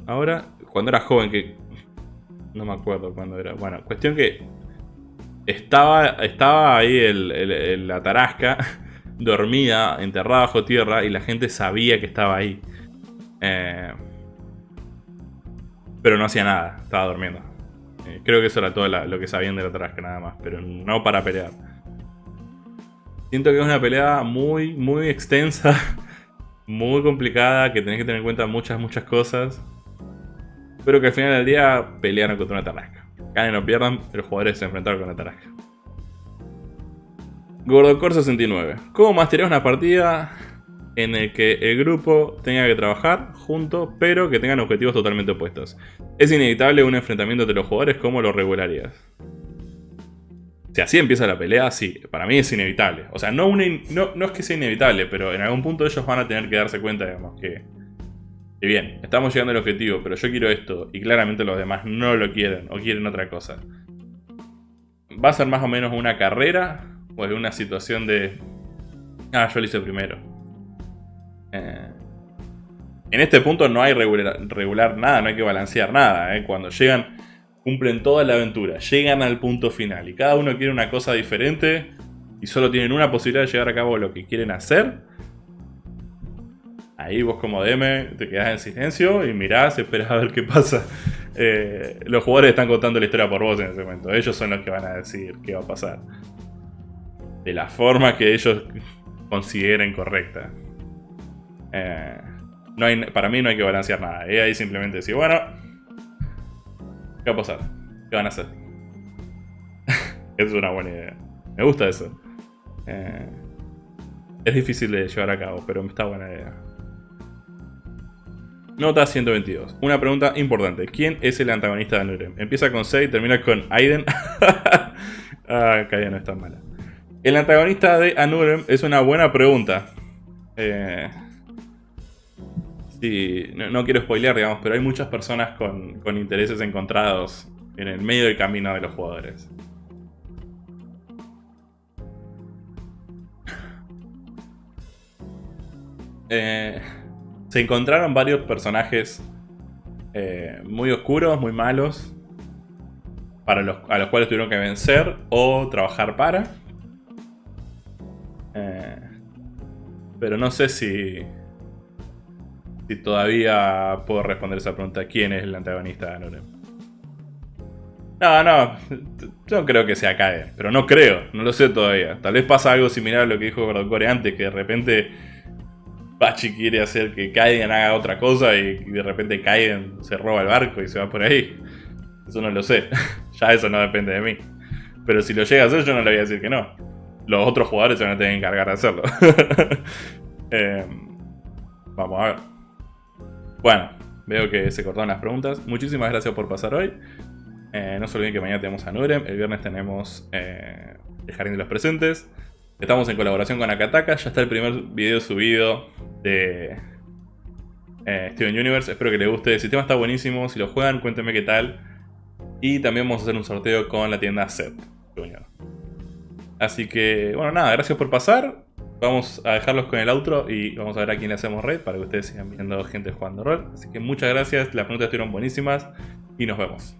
ahora, cuando era joven, que no me acuerdo cuándo era. Bueno, cuestión que estaba, estaba ahí el, la tarasca, dormida, enterrada bajo tierra, y la gente sabía que estaba ahí. Eh, pero no hacía nada, estaba durmiendo. Eh, creo que eso era todo lo que sabían de la tarasca nada más, pero no para pelear. Siento que es una pelea muy, muy extensa muy complicada, que tenés que tener en cuenta muchas, muchas cosas. Pero que al final del día pelearon contra una tarasca. Ganen o pierdan, los jugadores se enfrentaron con la tarasca. Gordocore 69. ¿Cómo masterías una partida en el que el grupo tenga que trabajar junto, pero que tengan objetivos totalmente opuestos? ¿Es inevitable un enfrentamiento entre los jugadores? ¿Cómo lo regularías? Si así empieza la pelea, sí, para mí es inevitable. O sea, no, es que sea inevitable, pero en algún punto ellos van a tener que darse cuenta, digamos, que, que bien, estamos llegando al objetivo, pero yo quiero esto, y claramente los demás no lo quieren, o quieren otra cosa. Va a ser más o menos una carrera, o es una situación de... Ah, yo lo hice primero. Eh, en este punto no hay regular, nada, no hay que balancear nada. ¿eh? Cuando llegan cumplen toda la aventura, llegan al punto final y cada uno quiere una cosa diferente y solo tienen una posibilidad de llevar a cabo lo que quieren hacer, ahí vos como DM te quedás en silencio y mirás, esperás a ver qué pasa. Eh, los jugadores están contando la historia por vos en ese momento, ellos son los que van a decir qué va a pasar. De la forma que ellos consideren correcta. Eh, no hay, para mí no hay que balancear nada, y ahí simplemente decir, bueno, ¿Qué va a pasar? ¿Qué van a hacer? es una buena idea. Me gusta eso. Eh, es difícil de llevar a cabo, pero está buena idea. Nota 122. Una pregunta importante. ¿Quién es el antagonista de Anurem? Empieza con C y termina con Aiden. ah, que no está mala. El antagonista de Anurem es una buena pregunta. Eh, no, quiero spoilear, digamos, pero hay muchas personas con, intereses encontrados en el medio del camino de los jugadores. Eh, se encontraron varios personajes eh, muy oscuros, muy malos, para los, a los cuales tuvieron que vencer o trabajar para. Eh, pero no sé si, si todavía puedo responder esa pregunta. ¿Quién es el antagonista de Anurem? No, no. Yo creo que sea Kaiden. Pero no creo. No lo sé todavía. Tal vez pasa algo similar a lo que dijo Gordocore antes. Que de repente... Bachi quiere hacer que Kaiden haga otra cosa. Y, de repente Kaiden se roba el barco y se va por ahí. Eso no lo sé. ya eso no depende de mí. Pero si lo llega a hacer yo no le voy a decir que no. Los otros jugadores se van a tener que encargar de hacerlo. Eh, vamos a ver. Bueno, veo que se cortaron las preguntas. Muchísimas gracias por pasar hoy. Eh, no se olviden que mañana tenemos a Nurem, el viernes tenemos eh, el Jardín de los Presentes. Estamos en colaboración con Akataka, ya está el primer video subido de eh, Steven Universe. Espero que les guste, el sistema está buenísimo, si lo juegan cuéntenme qué tal. Y también vamos a hacer un sorteo con la tienda Set Así que, bueno, nada, gracias por pasar. Vamos a dejarlos con el outro y vamos a ver a quién le hacemos red para que ustedes sigan viendo gente jugando rol. Así que muchas gracias, las preguntas estuvieron buenísimas y nos vemos.